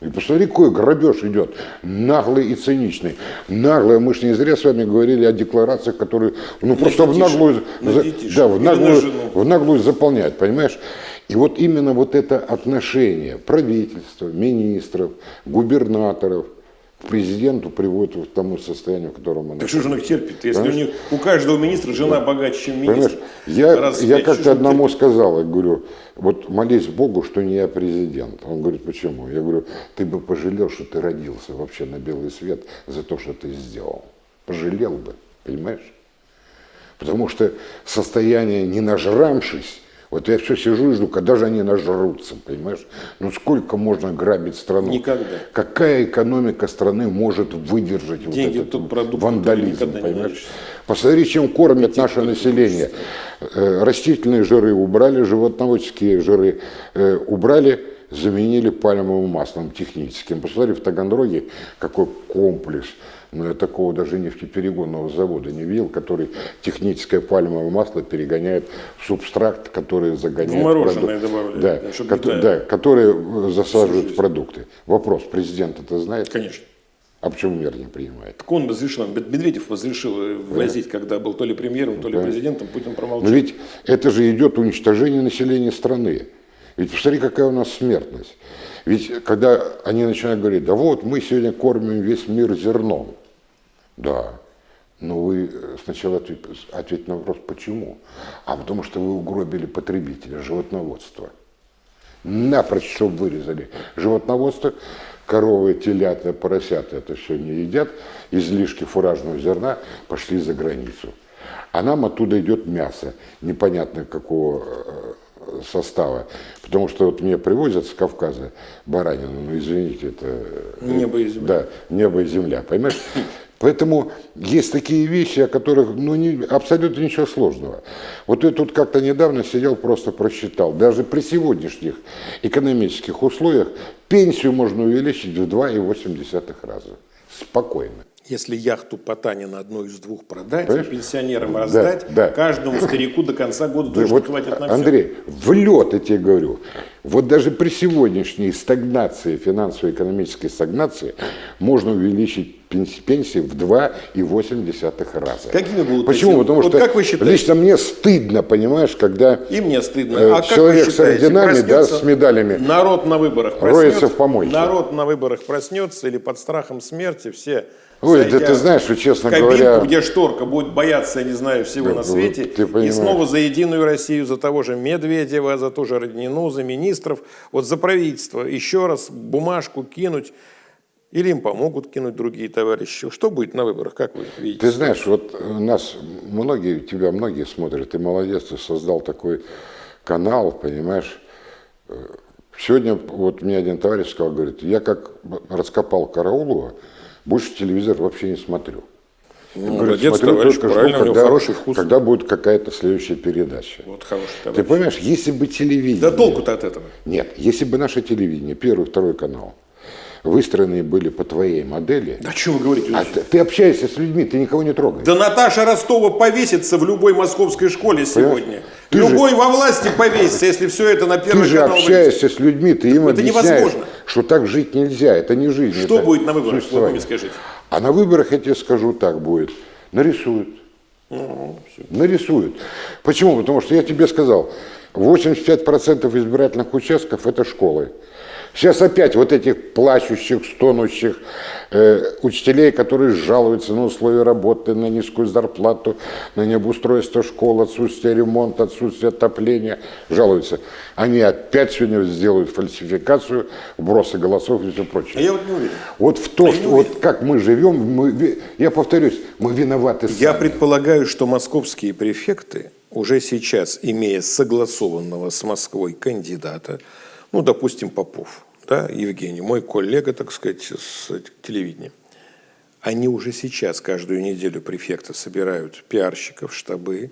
И посмотри, какой грабеж идет, наглый и циничный. Наглый, мы же не зря с вами говорили о декларациях, которые, ну просто в детишек, наглую, на за- детишек да, в на наглую, жену. в наглую заполнять, понимаешь? И вот именно вот это отношение правительства, министров, губернаторов президенту приводит к тому состоянию, в котором он Так что же он их терпит, если у, Понимаешь? них, у каждого министра жена богаче, чем Понимаешь, министр? я, в я что как-то одному терпит? сказал, я говорю, вот молись Богу, что не я президент. Он говорит, почему? Я говорю, ты бы пожалел, что ты родился вообще на белый свет за то, что ты сделал. Пожалел бы, понимаешь? Потому что состояние не нажрамшись, вот я все сижу и жду, когда же они нажрутся, понимаешь? Ну сколько можно грабить страну? Никогда. Какая экономика страны может выдержать Деньги вот этот продукты вандализм, понимаешь? Посмотри, чем кормят наше население. Э, Растительные жиры убрали, животноводческие жиры э, убрали, заменили пальмовым маслом техническим. Посмотри, в Таганроге какой комплекс. Но я такого даже нефтеперегонного завода не видел, который техническое пальмовое масло перегоняет в субстракт, который загоняет... В мороженое продукт. Да, да, чтобы кото- не да, которые э, засаживают в продукты. Вопрос, президент это знает? Конечно. А почему мер не принимает? Так он разрешил, Мед- Медведев разрешил э, ввозить, когда был то ли премьером, то ли президентом, Путин Но промолчал. ведь это же идет уничтожение населения страны. Ведь посмотри, какая у нас смертность. Ведь когда они начинают говорить, да вот мы сегодня кормим весь мир зерном. Да, но вы э, сначала ответ- ответьте на вопрос, почему? А потому что вы угробили потребителя, животноводство. Напрочь, чтобы вырезали животноводство, коровы, телята, поросята это все не едят, излишки фуражного зерна пошли за границу. А нам оттуда идет мясо, непонятно какого э, состава. Потому что вот мне привозят с Кавказа баранину, ну извините, это... э, Небо и земля. Да, небо и земля, понимаешь? Поэтому есть такие вещи, о которых ну, не, абсолютно ничего сложного. Вот я тут как-то недавно сидел, просто просчитал. Даже при сегодняшних экономических условиях пенсию можно увеличить в 2,8 раза. Спокойно. Если яхту Потанина одну из двух продать, Понимаешь? пенсионерам раздать, да. каждому старику до конца года Да тоже вот, хватит на все. Андрей, в лед я тебе говорю. Вот даже при сегодняшней стагнации, финансово-экономической стагнации, можно увеличить пенс- пенсии в 2,8 раза. Какими будут Почему? эти- Потому вот что как вы считаете? лично мне стыдно, понимаешь, когда И мне стыдно. Э, а человек с орденами, да, с медалями Народ на выборах роется проснется. в помойке. Народ на выборах проснется или под страхом смерти все. Ой, да ты знаешь, что, честно в кабинку, говоря- где шторка будет бояться, я не знаю, всего Да, на свете. ты И снова за Единую Россию, за того же Медведева, за ту же Роднину, за министров, вот за правительство. Еще раз бумажку кинуть. Или им помогут кинуть другие товарищи. Что будет на выборах, как вы видите? Ты знаешь, вот у нас многие, тебя многие смотрят, ты молодец, ты создал такой канал, понимаешь. Э, Сегодня вот мне один товарищ сказал, говорит, я как раскопал Караулова, больше телевизор вообще не смотрю. Ну, Говорит, молодец, смотрю товарищ, только жду, когда- хороший вкус. Когда будет какая-то следующая передача. Вот хороший Ты товарищ. понимаешь, если бы телевидение... Да толку-то от этого. Нет, если бы наше телевидение, первый, второй канал, выстроены были по твоей модели, Да что вы говорите? а ты, ты общаешься с людьми, ты никого не трогаешь. Да Наташа Ростова повесится в любой московской школе сегодня. Ты же- Любой во власти повесится, если все это на Ты первый же канал общаешься с людьми, ты им это объясняешь, невозможно. что так жить нельзя, это не жизнь. Что будет на выборах? Вот вы мне скажите. А на выборах, я тебе скажу так будет, нарисуют. Ну, Нарисуют. Почему? Потому что я тебе сказал, 85% избирательных участков это школы. Сейчас опять вот этих плачущих, стонущих э, учителей, которые жалуются на условия работы, на низкую зарплату, на необустройство школ, отсутствие ремонта, отсутствие отопления, жалуются. Они опять сегодня сделают фальсификацию, вбросы голосов и все А прочее. я вот не уверен. Вот в то, Я не что вот как мы живем, мы, я повторюсь, мы виноваты Я сами. предполагаю, что московские префекты уже сейчас, имея согласованного с Москвой кандидата, ну, допустим, Попов, да, Евгений, мой коллега, так сказать, с телевидения, они уже сейчас каждую неделю префекты собирают пиарщиков, штабы,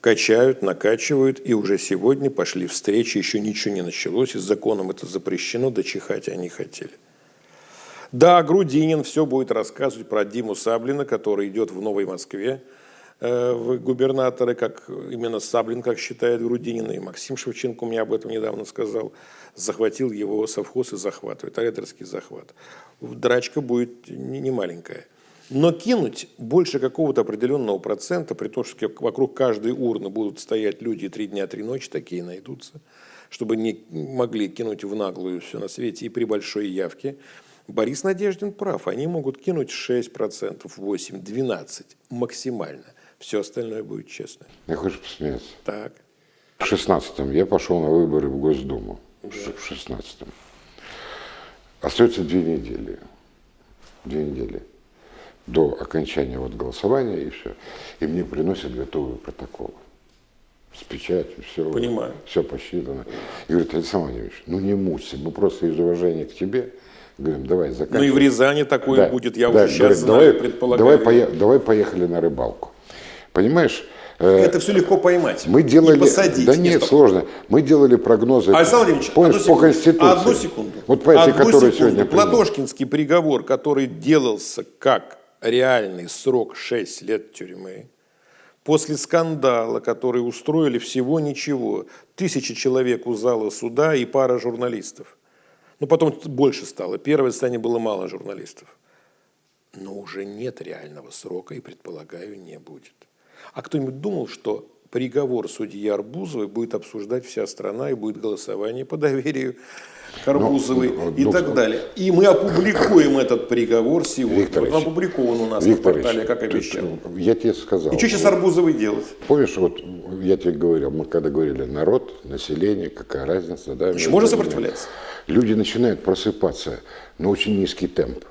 качают, накачивают, и уже сегодня пошли встречи, еще ничего не началось, и с законом это запрещено, дочихать они хотели. Да, Грудинин все будет рассказывать про Диму Саблина, который идет в Новой Москве э, в губернаторы, как именно Саблин, как считает Грудинин, и Максим Шевченко мне об этом недавно сказал, захватил его совхоз и захватывает, рейдерский захват. Драчка будет не, не маленькая. Но кинуть больше какого-то определенного процента, при том, что вокруг каждой урны будут стоять люди три дня, три ночи, такие найдутся, чтобы не могли кинуть в наглую все на свете и при большой явке, Борис Надеждин прав. Они могут кинуть 6%, 8%, 12% максимально. Все остальное будет честно. Я хочу посмеяться. Так. В 16-м я пошел на выборы в Госдуму. В 16-м. Остается две недели. Две недели. До окончания вот голосования и все. И мне приносят готовые протоколы. С печатью, все. Понимаю. Все посчитано. И говорит, Александр Владимирович, ну не мучься, мы просто из уважения к тебе говорим, давай Ну и заканчивай. в Рязани такое Да, будет, я да, уже сейчас говорит, знаю, давай, предполагаю. Давай, пое- давай поехали на рыбалку. Понимаешь? Э, Это все легко поймать. Мы делали... И посадить. Да нет, стоп. сложно. Мы делали прогнозы. Александр Владимирович, Помнишь, одну по секунду. Конституции. Одну секунду. Вот по этой, Одну которую секунду. сегодня. Платошкинский приговор, который делался как реальный срок 6 лет тюрьмы, после скандала, который устроили всего ничего, тысячи человек у зала суда и пара журналистов. Ну, потом больше стало. Первое состояние было мало журналистов. Но уже нет реального срока и, предполагаю, не будет. А кто-нибудь думал, что приговор судьи Арбузовой будет обсуждать вся страна и будет голосование по доверию к Арбузовой Ну, и ну, так ну, далее. И мы опубликуем этот приговор сегодня. Викторович, вот он опубликован у нас Викторович, на портале, как ты- обещал. Я тебе сказал. И что сейчас Арбузовой делать? Помнишь, вот я тебе говорил, мы когда говорили народ, население, какая разница, да? между можно сопротивляться? Люди начинают просыпаться, но очень низкий темп.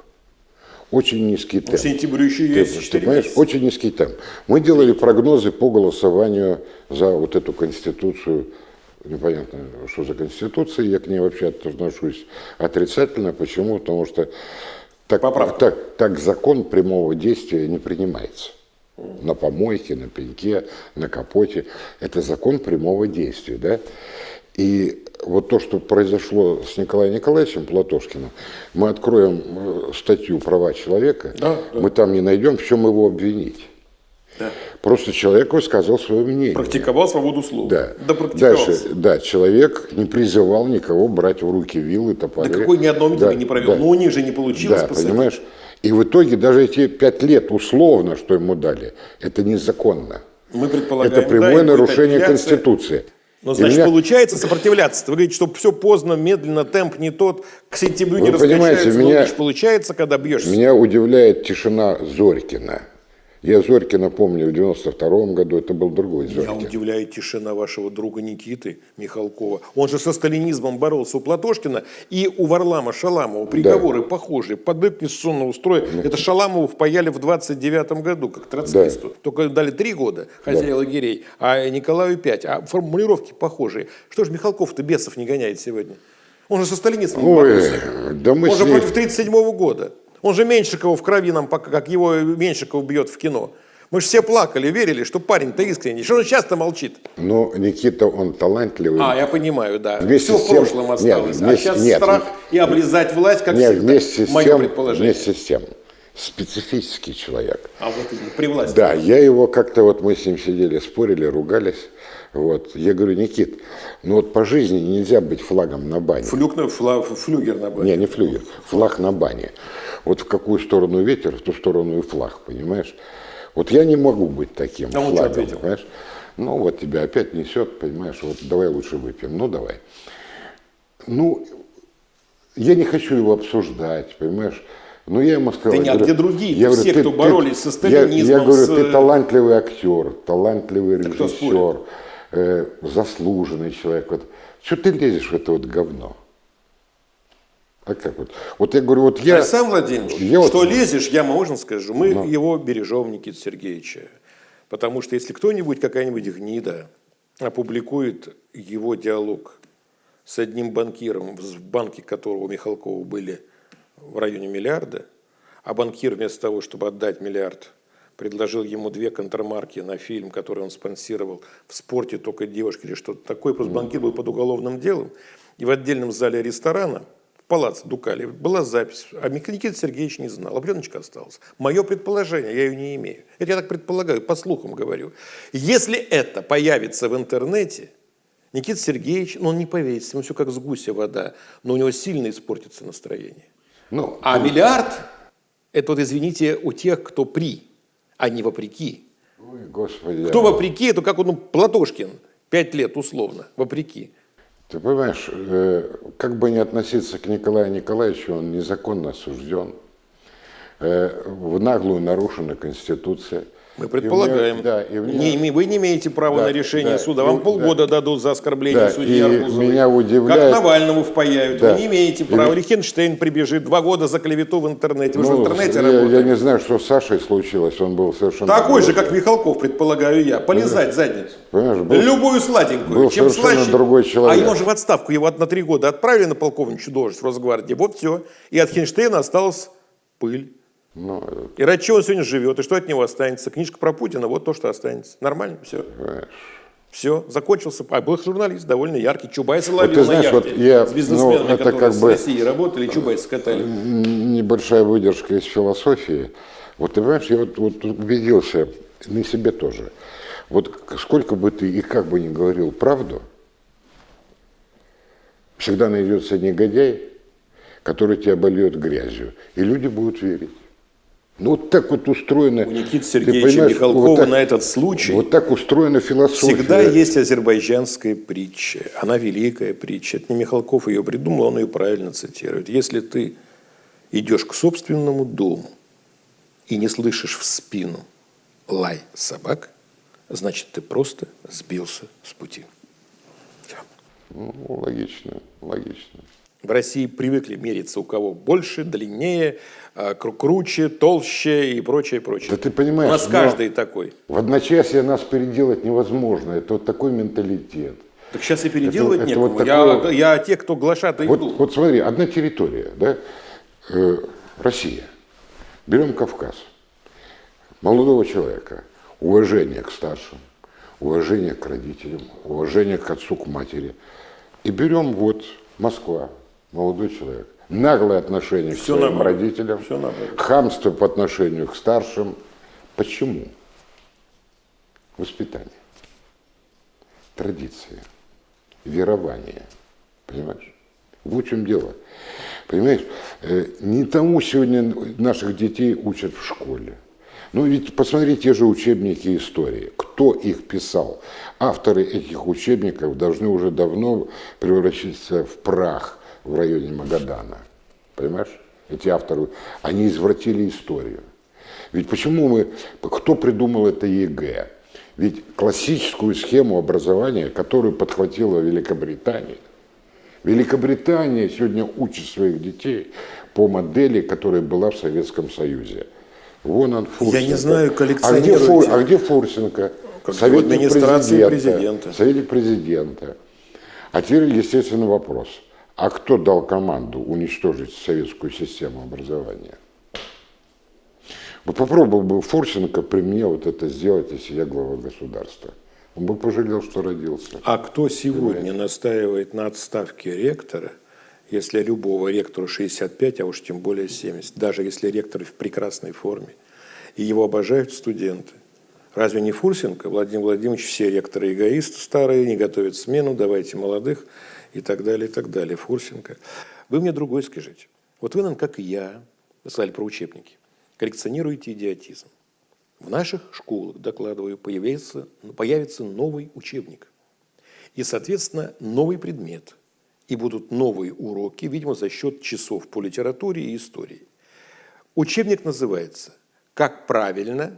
Очень низкий темп. К сентябрю еще Ты, есть ты 4 понимаешь, месяца. очень низкий темп. Мы делали прогнозы по голосованию за вот эту конституцию. Непонятно, что за конституция, я к ней вообще отношусь отрицательно. Почему? Потому что так, Поправка. так, так закон прямого действия не принимается. На помойке, на пеньке, на капоте. Это закон прямого действия. Да? И вот то, что произошло с Николаем Николаевичем Платошкиным, мы откроем э, статью «Права человека», Да, да. мы там не найдем, в чем его обвинить. Да. Просто человек высказал свое мнение. Практиковал свободу слова. Да. Да. Дальше, да, человек не призывал никого брать в руки вилы, топоры. Да какой ни одного митинга Да, не провел. да. Но у них же не получилось Да, посадить. понимаешь? И в итоге даже эти пять лет условно, что ему дали, это незаконно. Мы предполагаем, это прямое да, нарушение. Конституции. Но И значит, меня- получается сопротивляться. Вы говорите, что все поздно, медленно, темп не тот, к сентябрю не Вы понимаете, раскачается. меня- но лишь получается, когда бьешься. Меня удивляет тишина Зорькина. Я Зорькина помню в 92 году, это был другой Меня Зорькин. удивляет тишина вашего друга Никиты Михалкова. Он же со сталинизмом боролся у Платошкина и у Варлама Шаламова. Приговоры похожие. Под конституционного строя. Это Шаламову впаяли в 29 году, как троцкисту. Только дали три года хозяин лагерей, а Николаю пять. А формулировки похожие. Что же Михалков-то бесов не гоняет сегодня? Он же со сталинизмом Ой, боролся. да мы Он же ним- против 37 года. Он же Меньшикова в крови нам, как его Меньшиков бьет в кино. Мы же все плакали, верили, что парень-то искренний. Что он сейчас-то молчит? Но Никита, он талантливый. А, я понимаю, да. Вместе Все с в тем- прошлом нет, осталось. а вместе- сейчас нет, страх и облизать власть, как Нет, всегда. вместе с, Мое тем, предположение. вместе с тем, специфический человек. А вот при власти. Да, я его как-то, вот мы с ним сидели, спорили, ругались. Вот. Я говорю, Никит, ну вот по жизни нельзя быть флагом на бане. Флюк, на- фла- флюгер на бане. Не, не флюгер, флаг на бане. Вот в какую сторону ветер, в ту сторону и флаг, понимаешь? Вот я не могу быть таким А флагом, ответил? понимаешь? Ну вот тебя опять несет, понимаешь, вот давай лучше выпьем, ну давай. Ну, я не хочу его обсуждать, понимаешь? Но я ему сказал... Да не, я а где другие-то? я говорю, Все, ты- кто ты- боролись со я- сталинизмом, Я, говорю, с, ты э, талантливый актер, талантливый режиссер, э, заслуженный человек. Вот. Что ты лезешь в это вот говно? А как вот? Вот я говорю, вот я... Александр Владимирович, я вот- что лезешь, я можно скажу, мы Ну. его бережем, Никита Сергеевича. Потому что если кто-нибудь, какая-нибудь гнида опубликует его диалог с одним банкиром, в банке которого у Михалкова были в районе миллиарда, а банкир вместо того, чтобы отдать миллиард, предложил ему две контрмарки на фильм, который он спонсировал в спорте только девушки или что-то такое. Просто банкир был под уголовным делом. И в отдельном зале ресторана, в палаце Дукали, была запись. А Никита Сергеевич не знал, а пленочка осталась. Мое предположение, я ее не имею. Это я так предполагаю, по слухам говорю. Если это появится в интернете, Никита Сергеевич, ну он не повесится, ему все как с гуся вода, но у него сильно испортится настроение. Ну, А миллиард – это вот, извините, у тех, кто при, а не вопреки. ой, господи. Кто вопреки, это как ну, Платошкин, пять лет условно, вопреки. Ты понимаешь, э, как бы не относиться к Николаю Николаевичу, он незаконно осужден. Э, в наглую нарушена Конституция. Мы И предполагаем. нее- да, и нее- Не вы не имеете права Да, на решение да, суда. и- Вам да. полгода дадут за оскорбление Да, судьи и Арбузовой. меня удивляет- Как Навальному впаяют. Да. Вы не имеете И- права. Лихтенштейн прибежит. Два года за клевету в интернете. Вы же в Ну, интернете я, работаете. я не знаю, что с Сашей случилось, он был совершенно... Такой же, как Михалков, предполагаю я. Полезать задницу. Понимаешь, был- Любую сладенькую. был Чем слаще. другой человек. А ему же в отставку его на три года отправили на полковничью должность в Росгвардии. Вот все. И от Хинштейна осталась пыль. Ну, э, И ради чего он сегодня живет, и что от него останется? Книжка про Путина, вот то, что останется. Нормально, все. понимаешь. Все, закончился. А был журналист довольно яркий. Чубайса ловил ты знаешь, на яхте вот я, с бизнесменами, ну, это которые как с бы- Россией работали, Чубайса катали. Н- небольшая выдержка из философии. Вот ты понимаешь, я вот, вот убедился, на себе тоже. Вот сколько бы ты и как бы ни говорил правду, всегда найдется негодяй, который тебя обольет грязью, и люди будут верить. Ну вот так вот устроено. У Никиты ты Сергеевича Михалкова вот так- на этот случай Вот так устроена философия. Всегда есть азербайджанская притча. Она великая притча. Это не Михалков ее придумал, он ее правильно цитирует. Если ты идешь к собственному дому и не слышишь в спину лай собак, значит, ты просто сбился с пути. Ну, логично, логично. В России привыкли мериться у кого больше, длиннее, круче, толще и прочее, прочее. Да ты понимаешь, У нас каждый такой. В одночасье нас переделать невозможно. Это вот такой менталитет. Так сейчас и переделывать это некому. вот я, такое- я те, кто глашатый Вот, дух. вот смотри, одна территория, да, э, Россия. Берем Кавказ. Молодого человека. Уважение к старшим, уважение к родителям, уважение к отцу, к матери. И берем вот Москва, молодой человек. Наглое отношение Всё к своим наоборот. родителям, наоборот. хамство по отношению к старшим. Почему? Воспитание, традиции, верование. Понимаешь? Вот в чем дело. Понимаешь, э, не тому сегодня наших детей учат в школе. Ну ведь посмотри те же учебники истории. Кто их писал? Авторы этих учебников должны уже давно превратиться в прах в районе Магадана. Понимаешь? Эти авторы, они извратили историю. Ведь почему мы, кто придумал это ЕГЭ? Ведь классическую схему образования, которую подхватила Великобритания, Великобритания сегодня учит своих детей по модели, которая была в Советском Союзе. Вон он Фурсенко. Я не знаю, а где. Фур- а где Фурсенко? Как в администрации президента. Советник президента. А теперь, естественно, вопрос. А кто дал команду уничтожить советскую систему образования? Вот попробовал бы Фурсенко при мне вот это сделать, если я глава государства. Он бы пожалел, что родился. А кто сегодня настаивает на отставке ректора, если любого ректора 65, а уж тем более 70, даже если ректор в прекрасной форме, и его обожают студенты? Разве не Фурсенко? Владимир Владимирович, все ректоры эгоисты старые, не готовят смену, давайте молодых и так далее, и так далее. Фурсенко. Вы мне другой скажите. Вот вы нам, как и я, сказали про учебники, коллекционируете идиотизм. В наших школах, докладываю, появится, появится новый учебник. И, соответственно, новый предмет. И будут новые уроки, видимо, за счет часов по литературе и истории. Учебник называется «Как правильно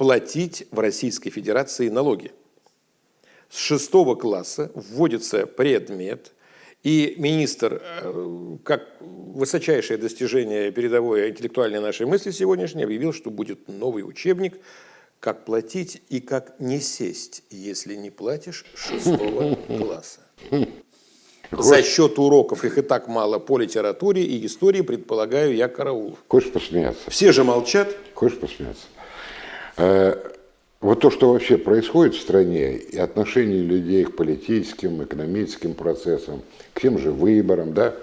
платить в Российской Федерации налоги. С шестого класса вводится предмет, и министр, э, как высочайшее достижение передовой интеллектуальной нашей мысли сегодняшней, объявил, что будет новый учебник «Как платить и как не сесть, если не платишь шестого класса». За счет уроков, их и так мало по литературе и истории, предполагаю, я караул. Хочешь посмеяться? Все же молчат. Хочешь посмеяться? Вот то, что вообще происходит в стране, и отношение людей к политическим, экономическим процессам, к тем же выборам, да,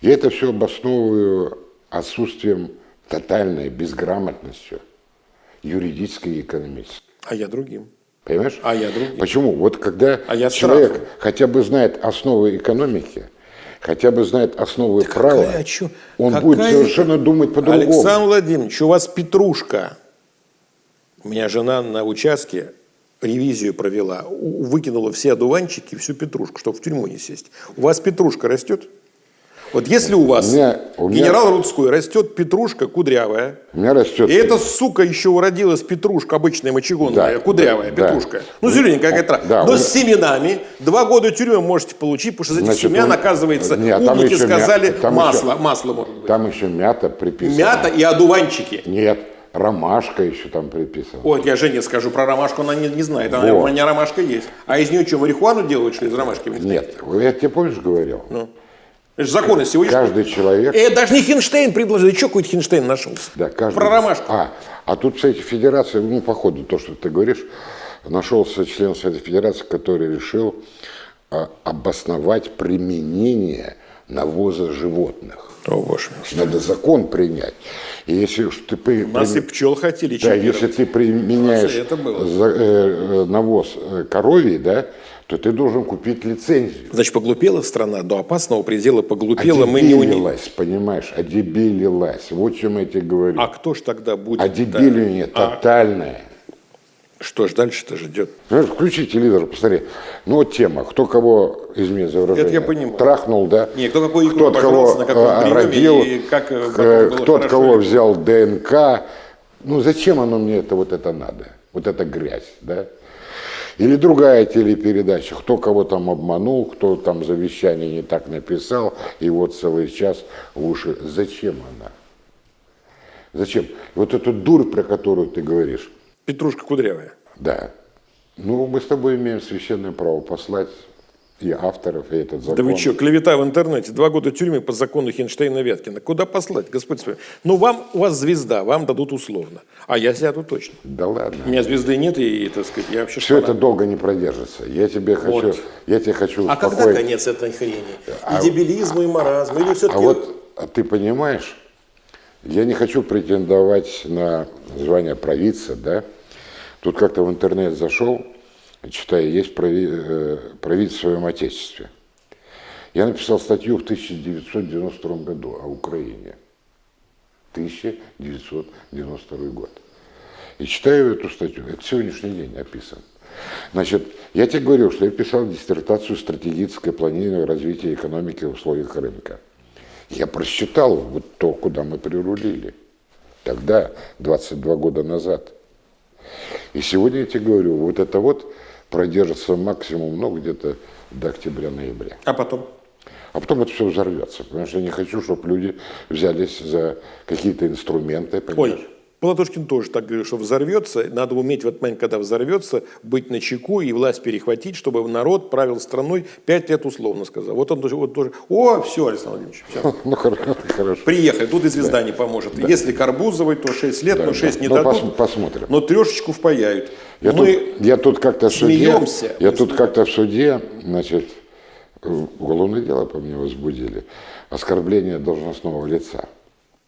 я это все обосновываю отсутствием тотальной безграмотностью юридической и экономической. А я другим. Понимаешь? А я другим. Почему? Вот когда а я человек страхом. хотя бы знает основы экономики, хотя бы знает основы права, какая, он какая... будет совершенно думать по-другому. Александр Владимирович, у вас петрушка. У меня жена на участке ревизию провела, выкинула все одуванчики, всю петрушку, чтобы в тюрьму не сесть. У вас петрушка растет? Вот если у вас, у меня, у меня, генерал Рудской, растет петрушка кудрявая, у меня растет... и эта сука еще уродилась петрушка, обычная мочегонная, да, кудрявая да, петрушка. Ну, зелененькая какая-то. Да, Но у... с семенами два года тюрьмы можете получить, потому что за этих Значит, оказывается, Нет, умники сказали мя... масло, еще... масло может быть. Там еще мята приписана. Мята и одуванчики. Нет, ромашка еще там приписана. Ой, я Жене скажу про ромашку, она не, не знает. Она, Вот. У меня ромашка есть. А из нее что, марихуану делают, что из ромашки? Нет, я тебе помнишь говорил? Ну. Это же законы сегодня. Каждый человек... Э, даже не Хинштейн предложил. Что какой-то Хинштейн нашелся? Да, каждый... Про ромашку. А, а тут, кстати, федерация, ну, по ходу, то, что ты говоришь, нашелся член Совета Федерации, который решил а, обосновать применение навоза животных. О, боже мой. Надо закон принять. И если уж ты при, У нас при- и пчел хотели да, если ты применяешь за- э, э, навоз э, коровий, да, то ты должен купить лицензию. Значит, поглупела страна, до опасного предела поглупела. Мы не. Одебелилась, понимаешь, одебелилась. Вот чем я тебе говорю. А кто ж тогда будет? Одебеление да? тотальное. А что ж дальше-то ждет? Знаешь, включи телевизор, посмотри. Ну вот тема, кто кого, извини за выражение, Это я понимаю. трахнул, да? Не, кто какой кто от кого на каком э, приеме родил, и как, э, к- потом было кто от кого или взял ДНК. Ну зачем оно мне это вот это надо? Вот эта грязь, да? Или другая телепередача, кто кого там обманул, кто там завещание не так написал, и вот целый час в уши. Зачем она? Зачем? Вот эту дурь, про которую ты говоришь, Петрушка кудрявая. да. Ну, мы с тобой имеем священное право послать и авторов, и этот закон. Да вы что, клевета в интернете, два года тюрьмы по закону Хинштейна-Вяткина. Куда послать, Господь свой? Ну, вам, у вас звезда, вам дадут условно. А я сяду точно. Да ладно. У меня звезды нет, и, так сказать, я вообще Все шпана. это долго не продержится. Я тебе хочу, Вот. я тебе хочу А когда успокоить. конец этой хрени? И дебилизму, и маразму? Или все-таки... А вот а ты понимаешь, я не хочу претендовать на звание провидца, да? Тут как-то в интернет зашел, читаю, есть э, провидец в своем отечестве. Я написал статью в 1992 году о Украине. 1992 год. И читаю эту статью, это сегодняшний день написан. Значит, я тебе говорю, что я писал диссертацию «Стратегическое планирование развития экономики в условиях рынка». Я просчитал вот то, куда мы прирулили. Тогда, 22 года назад. И сегодня я тебе говорю, вот это вот продержится максимум, ну, где-то до октября-ноября. А потом? А потом это все взорвется. Потому что я не хочу, чтобы люди взялись за какие-то инструменты. понимаешь? Ой, Платошкин тоже так говорил, что взорвется, надо уметь в этот момент, когда взорвется, быть на чеку и власть перехватить, чтобы народ правил страной пять лет условно сказал. Вот он тоже, вот тоже о, все, Александр Владимирович, все. Ну, хорошо. хорошо. Приехали, тут и звезда не поможет. Если Карбузовой, то 6 лет, Да, но 6 да. не Ну, дадут. пос- посмотрим. Но трешечку впаяют. Я, Мы тут, я тут как-то в суде, смеемся. я тут как-то в суде, значит, э, уголовное дело по мне возбудили. Оскорбление должностного лица.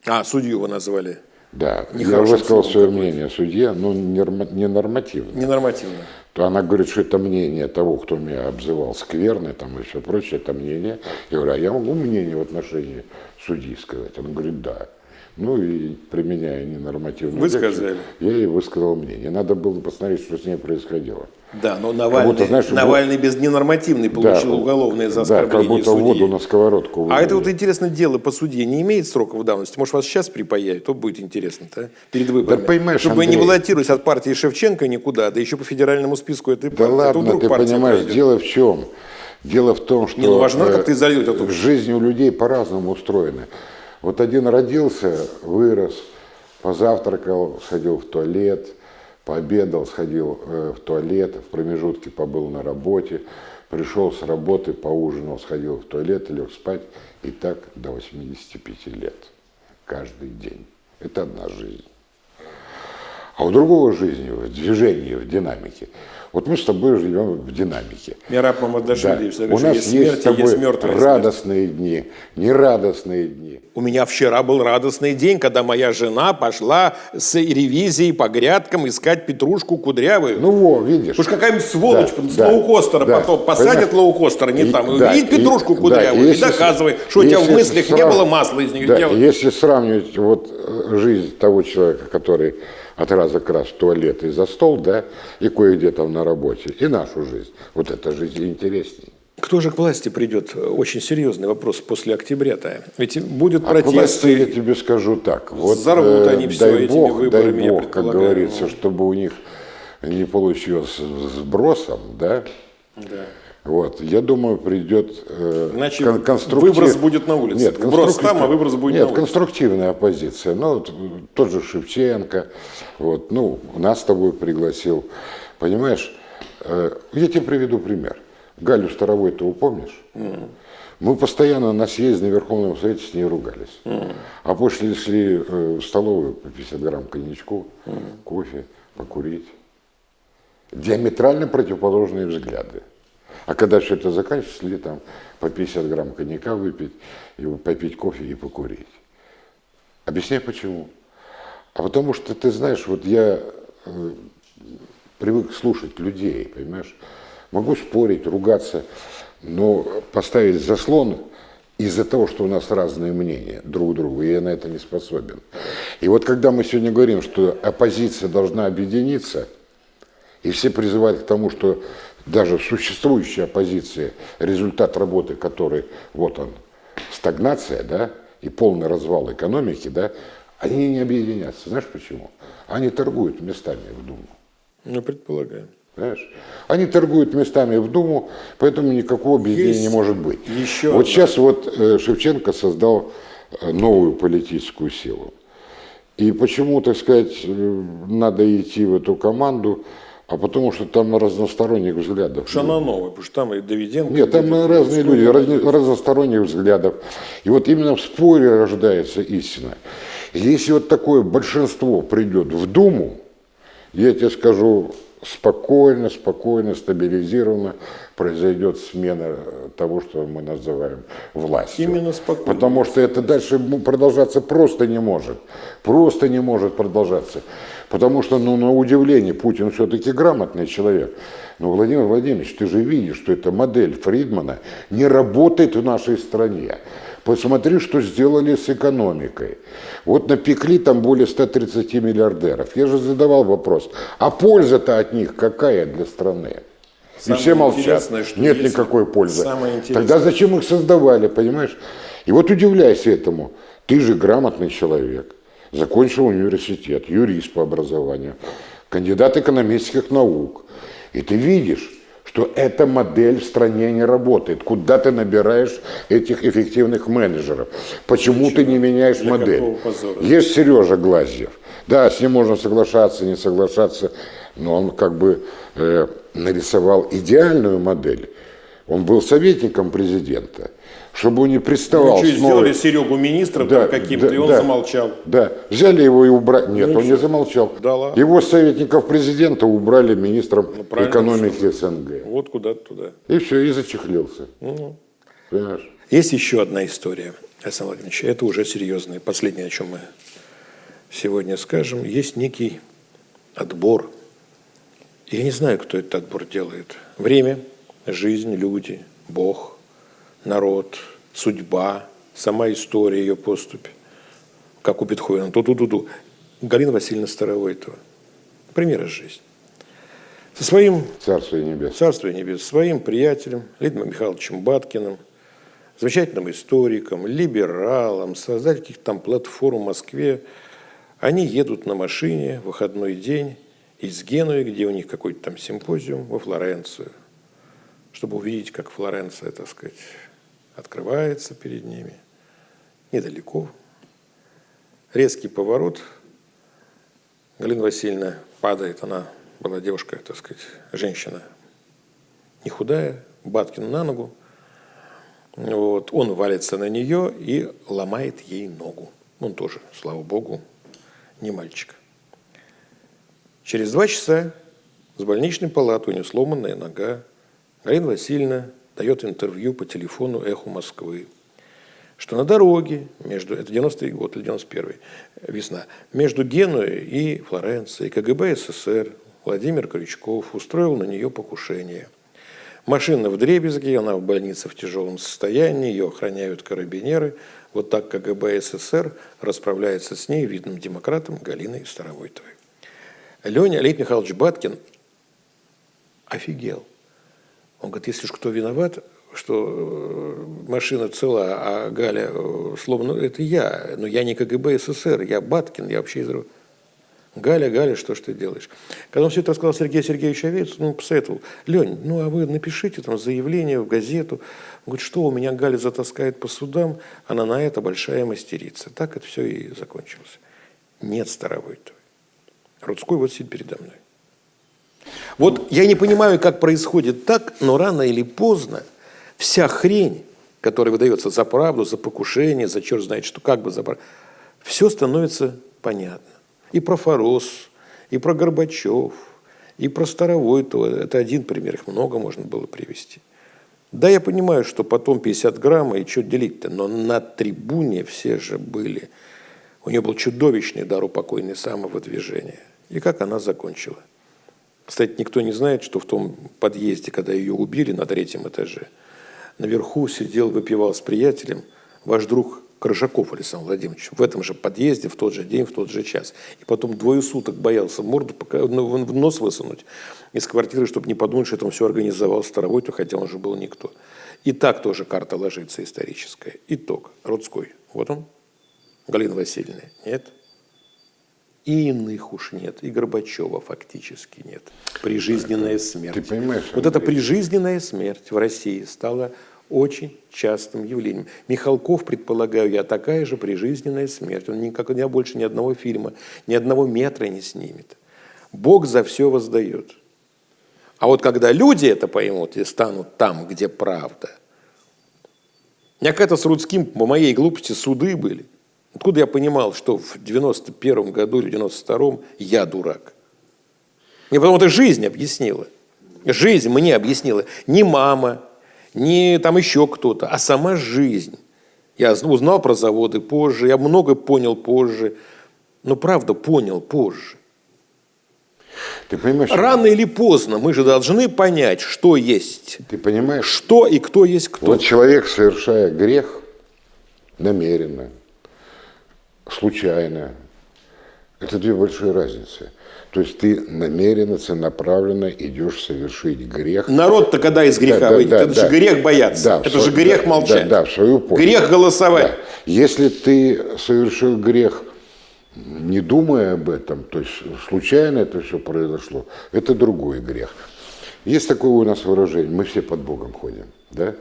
А, судью вы назвали. Да, я высказал свое мнение судье, но нерма- ненормативно. Ненормативно. То она говорит, что это мнение того, кто меня обзывал скверный там, и все прочее, это мнение. Я говорю, а я могу мнение в отношении судьи сказать? Он говорит, да. Ну и применяя ненормативную Вы лексику, сказали. я ей высказал мнение. Надо было посмотреть, что с ней происходило. Да, но Навальный, будто, знаешь, Навальный без ненормативный получил Да, уголовное за Да, как оскорбление будто судьи. воду на сковородку А это вылили. вот интересно, дело по суде не имеет сроков давности? Может, вас сейчас припаяют? То будет интересно-то, а? перед выборами. понимаешь, Чтобы вы не Андрей. баллотировались от партии Шевченко никуда, да еще по федеральному списку этой Да партии. А то ладно, ты понимаешь, пройдет. дело в чем? Дело в том, что Не, ну важно, э, как ты зальешь эту- жизнь у людей по-разному устроена. Вот один родился, вырос, позавтракал, сходил в туалет, пообедал, сходил э, в туалет, в промежутке побыл на работе, пришел с работы, поужинал, сходил в туалет, лег спать, и так до 85 лет. Каждый день. Это одна жизнь. А у другого жизни, в движении, в динамике. Вот мы с тобой живем в динамике. Мираб Да. Мамадашвили всегда У нас есть есть смерть, с тобой есть смерть. радостные дни, нерадостные дни. У меня вчера был радостный день, когда моя жена пошла с ревизией по грядкам искать петрушку кудрявую. Ну во, видишь. Уж какая-нибудь сволочь Да, с да, лоукостера да. потом посадят Понимаешь? лоукостера не И- там, и да, увидит и- петрушку да, кудрявую и, если доказывай, что у тебя в мыслях не срав- было масла из нее да, делать. Если сравнивать вот э, жизнь того человека, который от раза к раз в туалет и за стол, да, и кое-где там на работе, и нашу жизнь, вот эта жизнь интереснее. Кто же к власти придет? Очень серьезный вопрос после октября-то. Ведь будет А к власти я протесты. тебе скажу так. Вот, Взорвут э, они всё дай этими бог, выборами, дай бог, как говорится, чтобы у них не получилось сбросом, да, Да. Вот, я думаю, придет э, Иначе кон- конструктив- выброс будет на улице. Нет, Вброс конструктив- там, а выброс будет Нет, на улице. конструктивная оппозиция. Ну, вот, тот же Шевченко, вот, ну, нас с тобой пригласил. Понимаешь, э, я тебе приведу пример. Галю Старовой ты упомнишь? Мы постоянно на съезде на Верховном Совете с ней ругались. А после шли э, в столовую по 50 грамм коньячку, кофе, покурить. Диаметрально противоположные взгляды. А когда все это заканчивается, шли там по 50 грамм коньяка выпить, и попить кофе и покурить. Объясняй почему. А потому что, ты знаешь, вот я э, привык слушать людей, понимаешь? Могу спорить, ругаться, но поставить заслон из-за того, что у нас разные мнения друг другу, я на это не способен. И вот когда мы сегодня говорим, что оппозиция должна объединиться, и все призывают к тому, что даже существующая оппозиция, результат работы которой, вот он, стагнация, да, и полный развал экономики, да, они не объединятся. Знаешь почему? Они торгуют местами в Думу. Ну, предполагаю. Понимаешь? Они торгуют местами в Думу, поэтому никакого объединения Есть не может быть. еще вот одна. сейчас вот э, Шевченко создал э, новую политическую силу. И почему, так сказать, э, надо идти в эту команду, а потому что там разносторонних взглядов. Шанановый, потому что там и Давиденко. Нет, там и разные люди, разни- разносторонних взглядов. И вот именно в споре рождается истина. Если вот такое большинство придет в Думу, я тебе скажу, спокойно, спокойно, стабилизированно произойдет смена э, того, что мы называем властью. Именно спокойно. Потому что это дальше продолжаться просто не может. Просто не может продолжаться. Потому что, ну, на удивление, Путин все-таки грамотный человек. Но, Владимир Владимирович, ты же видишь, что эта модель Фридмана не работает в нашей стране. Посмотри, что сделали с экономикой. Вот напекли там более 130 миллиардеров. Я же задавал вопрос, а польза-то от них какая для страны? И Самое все молчат. что Нет есть- никакой пользы. Тогда зачем их создавали, понимаешь? И вот удивляйся этому. Ты же грамотный человек. Закончил университет, юрист по образованию, кандидат экономических наук. И ты видишь, что эта модель в стране не работает. Куда ты набираешь этих эффективных менеджеров? Почему ты не меняешь Для модель? Есть Сережа Глазьев. Да, с ним можно соглашаться, не соглашаться, но он как бы э, нарисовал идеальную модель. Он был советником президента, чтобы он не приставал Ну, что, с новой- сделали Серегу министром Да, каким-то, да, и он да. замолчал. Да, взяли его и убрали. Нет, Ну он не всё. замолчал. Да ладно. Его советников президента убрали министром Ну, экономики СНГ. Вот куда-то туда. И все, и зачехлился. Ну. Понимаешь? Есть еще одна история, Александр Владимирович. Это уже серьезное. Последнее, о чем мы сегодня скажем. Есть некий отбор. Я не знаю, кто этот отбор делает. Время, жизнь, люди, Бог, народ, судьба, сама история ее поступи. Как у Бетховена. Ту-ту-ту-ту. Галина Васильевна Старовойтова. Пример из жизни. Со своим Царство небесное. Царство небес, своим приятелем Лидом Михайловичем Баткиным, замечательным историком, либералом, создателем каких-то там платформ в Москве. Они едут на машине в выходной день из Генуи, где у них какой-то там симпозиум, во Флоренцию, чтобы увидеть, как Флоренция, так сказать, открывается перед ними. Недалеко. Резкий поворот. Галина Васильевна падает, она была девушка, так сказать, женщина не худая, Баткин на ногу. Вот. Он валится на нее и ломает ей ногу. Он тоже, слава богу, не мальчик. Через два часа с больничной палаты у нее сломанная нога. Галина Васильевна дает интервью по телефону «Эху Москвы», что на дороге между, это 90-й год или 91-й, весна, между Генуей и Флоренцией КГБ СССР Владимир Крючков устроил на нее покушение. Машина в дребезге, она в больнице в тяжелом состоянии, ее охраняют карабинеры. Вот так КГБ СССР расправляется с ней, видным демократом Галиной Старовойтовой. Леня Леонид Михайлович Баткин офигел. Он говорит, если уж кто виноват, что э, машина цела, а Галя э, сломана, ну, это я. Но я не КГБ СССР, я Баткин, я вообще из... Галя, Галя, что ж ты делаешь? Когда он все это рассказал Сергею Сергеевичу Овец, ну, посоветовал, Лень, ну, а вы напишите там заявление в газету. Он говорит, что у меня Галя затаскает по судам, она на это большая мастерица. Так это все и закончилось. Нет Старовойтовой. Рудской вот сидит передо мной. Вот я не понимаю, как происходит так, но рано или поздно вся хрень, которая выдается за правду, за покушение, за черт знает что, как бы за все становится понятно. И про Форос, и про Горбачев, и про Старовойтова. Это один пример, их много можно было привести. Да, я понимаю, что потом 50 грамм, и что делить-то, но на трибуне все же были. У нее был чудовищный дар у покойной самовыдвижения. И как она закончила? Кстати, никто не знает, что в том подъезде, когда ее убили на третьем этаже, наверху сидел, выпивал с приятелем ваш друг Крыжаков Александр Владимирович в этом же подъезде, в тот же день, в тот же час. И потом двое суток боялся морду пока, ну, в нос высунуть из квартиры, чтобы не подумать, что он все организовал Старовойту, хотя он же был никто. И так тоже карта ложится историческая. Итог. Рудской. Вот он. Галина Васильевна. Нет. И иных уж нет. И Горбачева фактически нет. Прижизненная смерть. Ты понимаешь, вот эта прижизненная смерть в России стала очень частым явлением. Михалков, предполагаю я, такая же прижизненная смерть. Он никогда больше ни одного фильма, ни одного метра не снимет. Бог за все воздает. А вот когда люди это поймут и станут там, где правда. У меня когда-то с Рудским по моей глупости суды были. Откуда я понимал, что в 91 году или 92-м я дурак? Мне потом это жизнь объяснила. Жизнь мне объяснила. Не мама, не там еще кто-то, а сама жизнь. Я узнал про заводы позже, я много понял позже. Но правда понял позже. Ты понимаешь, Рано или поздно мы же должны понять, что есть, ты понимаешь, что и кто есть кто. вот человек, совершая грех намеренно, случайно, это две большие разницы. То есть ты намеренно, целенаправленно идешь совершить грех. Народ-то когда из греха Да, выйдет? да, это да. же грех бояться. Да, это же грех да, молчать. Да, да, в свою пользу. Грех голосовать. Да. Если ты совершил грех, не думая об этом, то есть случайно это все произошло, это другой грех. Есть такое у нас выражение, мы все под Богом ходим, да?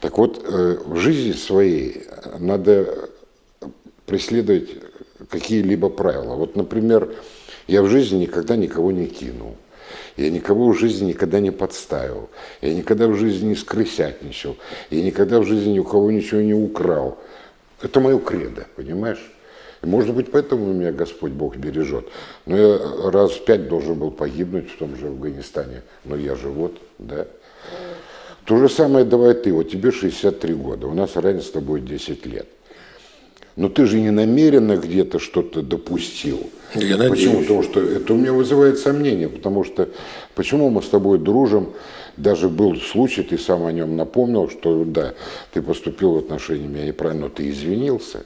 Так вот, э, в жизни своей надо преследовать какие-либо правила. Вот, например, я в жизни никогда никого не кинул. Я никого в жизни никогда не подставил. Я никогда в жизни не скрысятничал. Я никогда в жизни ни у кого ничего не украл. Это мое кредо, понимаешь? И, может быть, поэтому меня Господь Бог бережет. Но я раз в пять должен был погибнуть в том же Афганистане. Но я же вот, да. То же самое давай ты. Вот тебе 63 года, у нас разница с тобой 10 лет. Но ты же не намеренно где-то что-то допустил. Я надеюсь. Почему? Потому что это у меня вызывает сомнение, потому что почему мы с тобой дружим, даже был случай, ты сам о нем напомнил, что да, ты поступил в отношении меня неправильно, но ты извинился.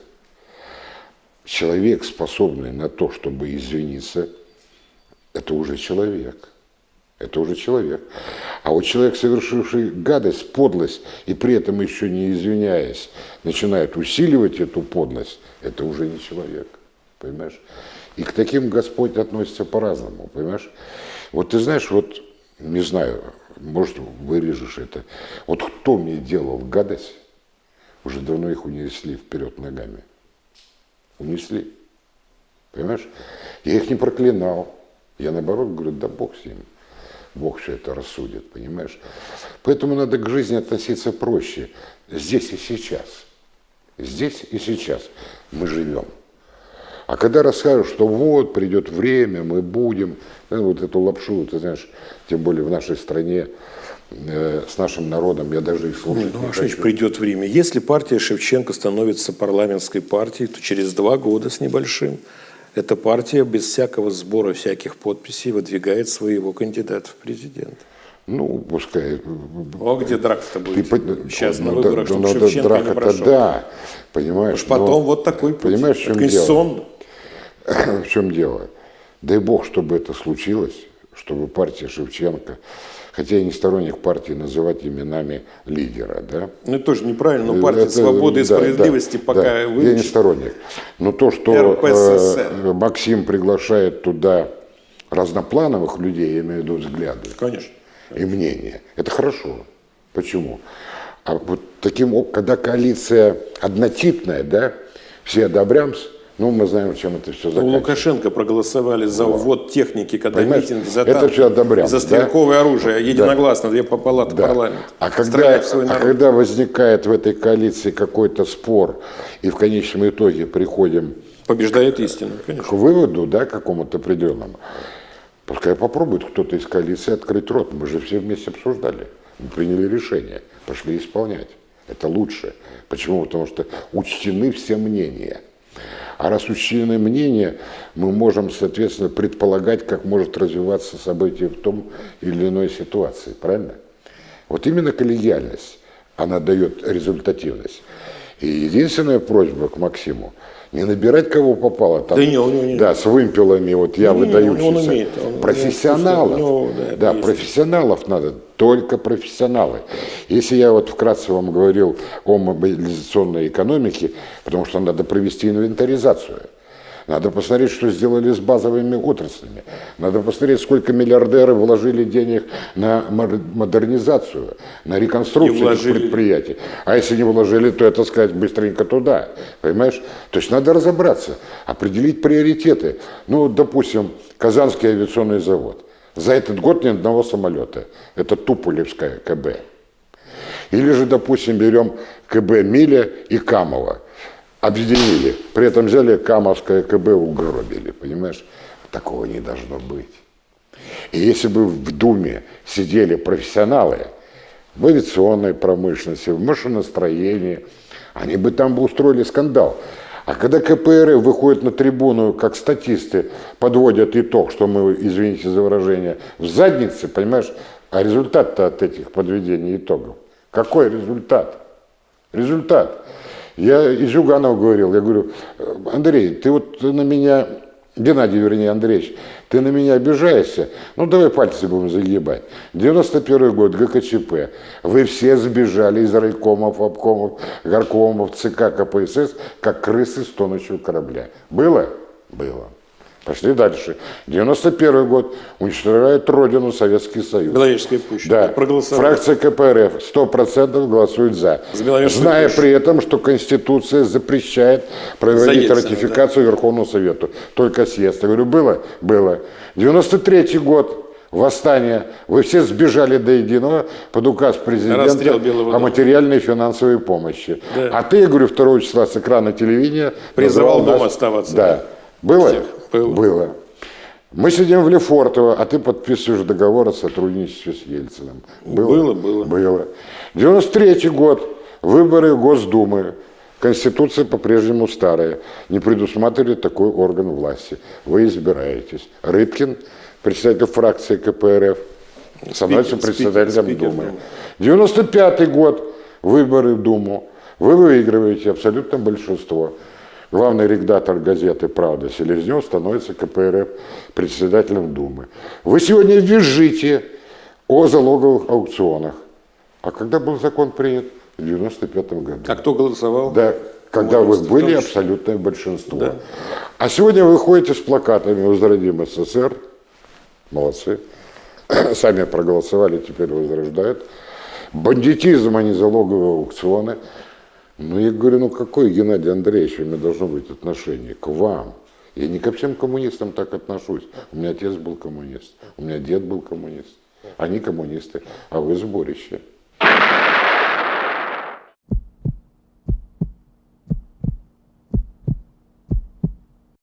Человек, способный на то, чтобы извиниться, это уже человек. Это уже человек. А вот человек, совершивший гадость, подлость, и при этом еще не извиняясь, начинает усиливать эту подлость, это уже не человек. Понимаешь? И к таким Господь относится по-разному, понимаешь? Вот ты знаешь, вот, не знаю, может, вырежешь это. Вот кто мне делал гадость, уже давно их унесли вперед ногами. Унесли. Понимаешь? Я их не проклинал. Я наоборот говорю, да Бог с ним. Бог все это рассудит, понимаешь? Поэтому надо к жизни относиться проще. Здесь и сейчас. Здесь и сейчас мы живем. А когда расскажут, что вот придет время, мы будем, ну, вот эту лапшу, ты знаешь, тем более в нашей стране, э, с нашим народом, я даже и слушать Ну, не хочу. значит придет время? Если партия Шевченко становится парламентской партией, то через два года с небольшим эта партия без всякого сбора всяких подписей выдвигает своего кандидата в президент. Ну, пускай. О, где драка-то будет? по- Сейчас на ну, выборах, да, чтобы ну, Шевченко не драка-то прошел. да, понимаешь. Уж потом но- вот такой путь. Понимаешь, в чем дело? Конституционно. В чем дело? Дай бог, чтобы это случилось, чтобы партия Шевченко, хотя я не сторонник партии называть именами лидера, да? Ну, это тоже неправильно, но партия Это- свободы и да, справедливости да, пока да. Я не сторонник. Но то, что э, Максим приглашает туда разноплановых людей, я имею в виду взгляды Конечно. и мнения, это хорошо. Почему? А вот таким, когда коалиция однотипная, да, все одобрямся, ну, мы знаем, чем это все У заканчивается. Лукашенко проголосовали за ввод техники, когда Понимаешь, митинги, за это танки, всё одобряем, за да? стрелковое оружие, единогласно, две палаты Да. парламента. А когда, а когда возникает в этой коалиции какой-то спор, и в конечном итоге приходим Побеждает истину, к конечно. выводу, да, какому-то определенному, пускай попробует кто-то из коалиции открыть рот. Мы же все вместе обсуждали, мы приняли решение, пошли исполнять. Это лучше. Почему? Потому что учтены все мнения. А раз учтены мнения, мы можем, соответственно, предполагать, как может развиваться событие в том или иной ситуации. Правильно? Вот именно коллегиальность, она дает результативность. И единственная просьба к Максиму, не набирать кого попало там. Да не, него не- Да, с вымпелами, вот я Не, выдающийся. он умеет, он- профессионалов. него, да, да, есть. профессионалов надо, только профессионалы. Если я вот вкратце вам говорил о мобилизационной экономике, потому что надо провести инвентаризацию. Надо посмотреть, что сделали с базовыми отраслями. Надо посмотреть, сколько миллиардеры вложили денег на модернизацию, на реконструкцию этих предприятий. А если не вложили, то это сказать быстренько туда. Понимаешь? То есть надо разобраться, определить приоритеты. Ну, допустим, Казанский авиационный завод. За этот год ни одного самолета. Это Туполевская КБ. Или же, допустим, берем КБ Миля и Камова. Объединили. При этом взяли Камовское КБ угробили. Понимаешь? Такого не должно быть. И если бы в Думе сидели профессионалы в авиационной промышленности, в машиностроении, они бы там бы устроили скандал. А когда КПРФ выходит на трибуну, как статисты, подводят итог, что мы, извините за выражение, в заднице, понимаешь, а результат-то от этих подведений итогов? Какой результат? Результат. Я и Зюганов говорил, я говорю, Андрей, ты вот на меня, Геннадий, вернее, Андреевич, ты на меня обижаешься? Ну, давай пальцы будем загибать. 91 год, ГКЧП. Вы все сбежали из райкомов, обкомов, горкомов, ЦК, КПСС, как крысы с тонущего корабля. Было? Было. Пошли дальше. 91 год. Уничтожает Родину Советский Союз. Беловежская пуща. Да. Проголосовали. Фракция КПРФ 100% голосует за. За Зная пущу. при этом, что Конституция запрещает проводить Ельцина, ратификацию Верховному Совету. Только съезд. Я говорю, было? Было. 93 год. Восстание. Вы все сбежали до единого под указ президента о материальной и финансовой помощи. Да. А ты, я говорю, 2 числа с экрана телевидения Призывал дома оставаться. Да. Было? Всех. Было. Было. Мы сидим в Лефортово, а ты подписываешь договор о сотрудничестве с Ельциным. Было, было. Было. 93 год. Выборы Госдумы. Конституция по-прежнему старая. Не предусматривает такой орган власти. Вы избираетесь. Рыбкин, председатель фракции КПРФ, становится председателем спикер. Думы. 95 год. Выборы в Думу. Вы выигрываете абсолютно большинство. Главный редактор газеты «Правда» Селезнев становится КПРФ председателем Думы. Вы сегодня визжите о залоговых аукционах. А когда был закон принят? В 95 году. А кто голосовал? Да, когда вы были абсолютное большинство. Да. А сегодня вы ходите с плакатами «Возродим СССР». Молодцы. Сами проголосовали, теперь возрождают. Бандитизм, а не залоговые аукционы. Ну, я говорю, ну какое, Геннадий Андреевич, у меня должно быть отношение к вам? Я не ко всем коммунистам так отношусь. У меня отец был коммунист, у меня дед был коммунист. Они коммунисты, а вы сборище.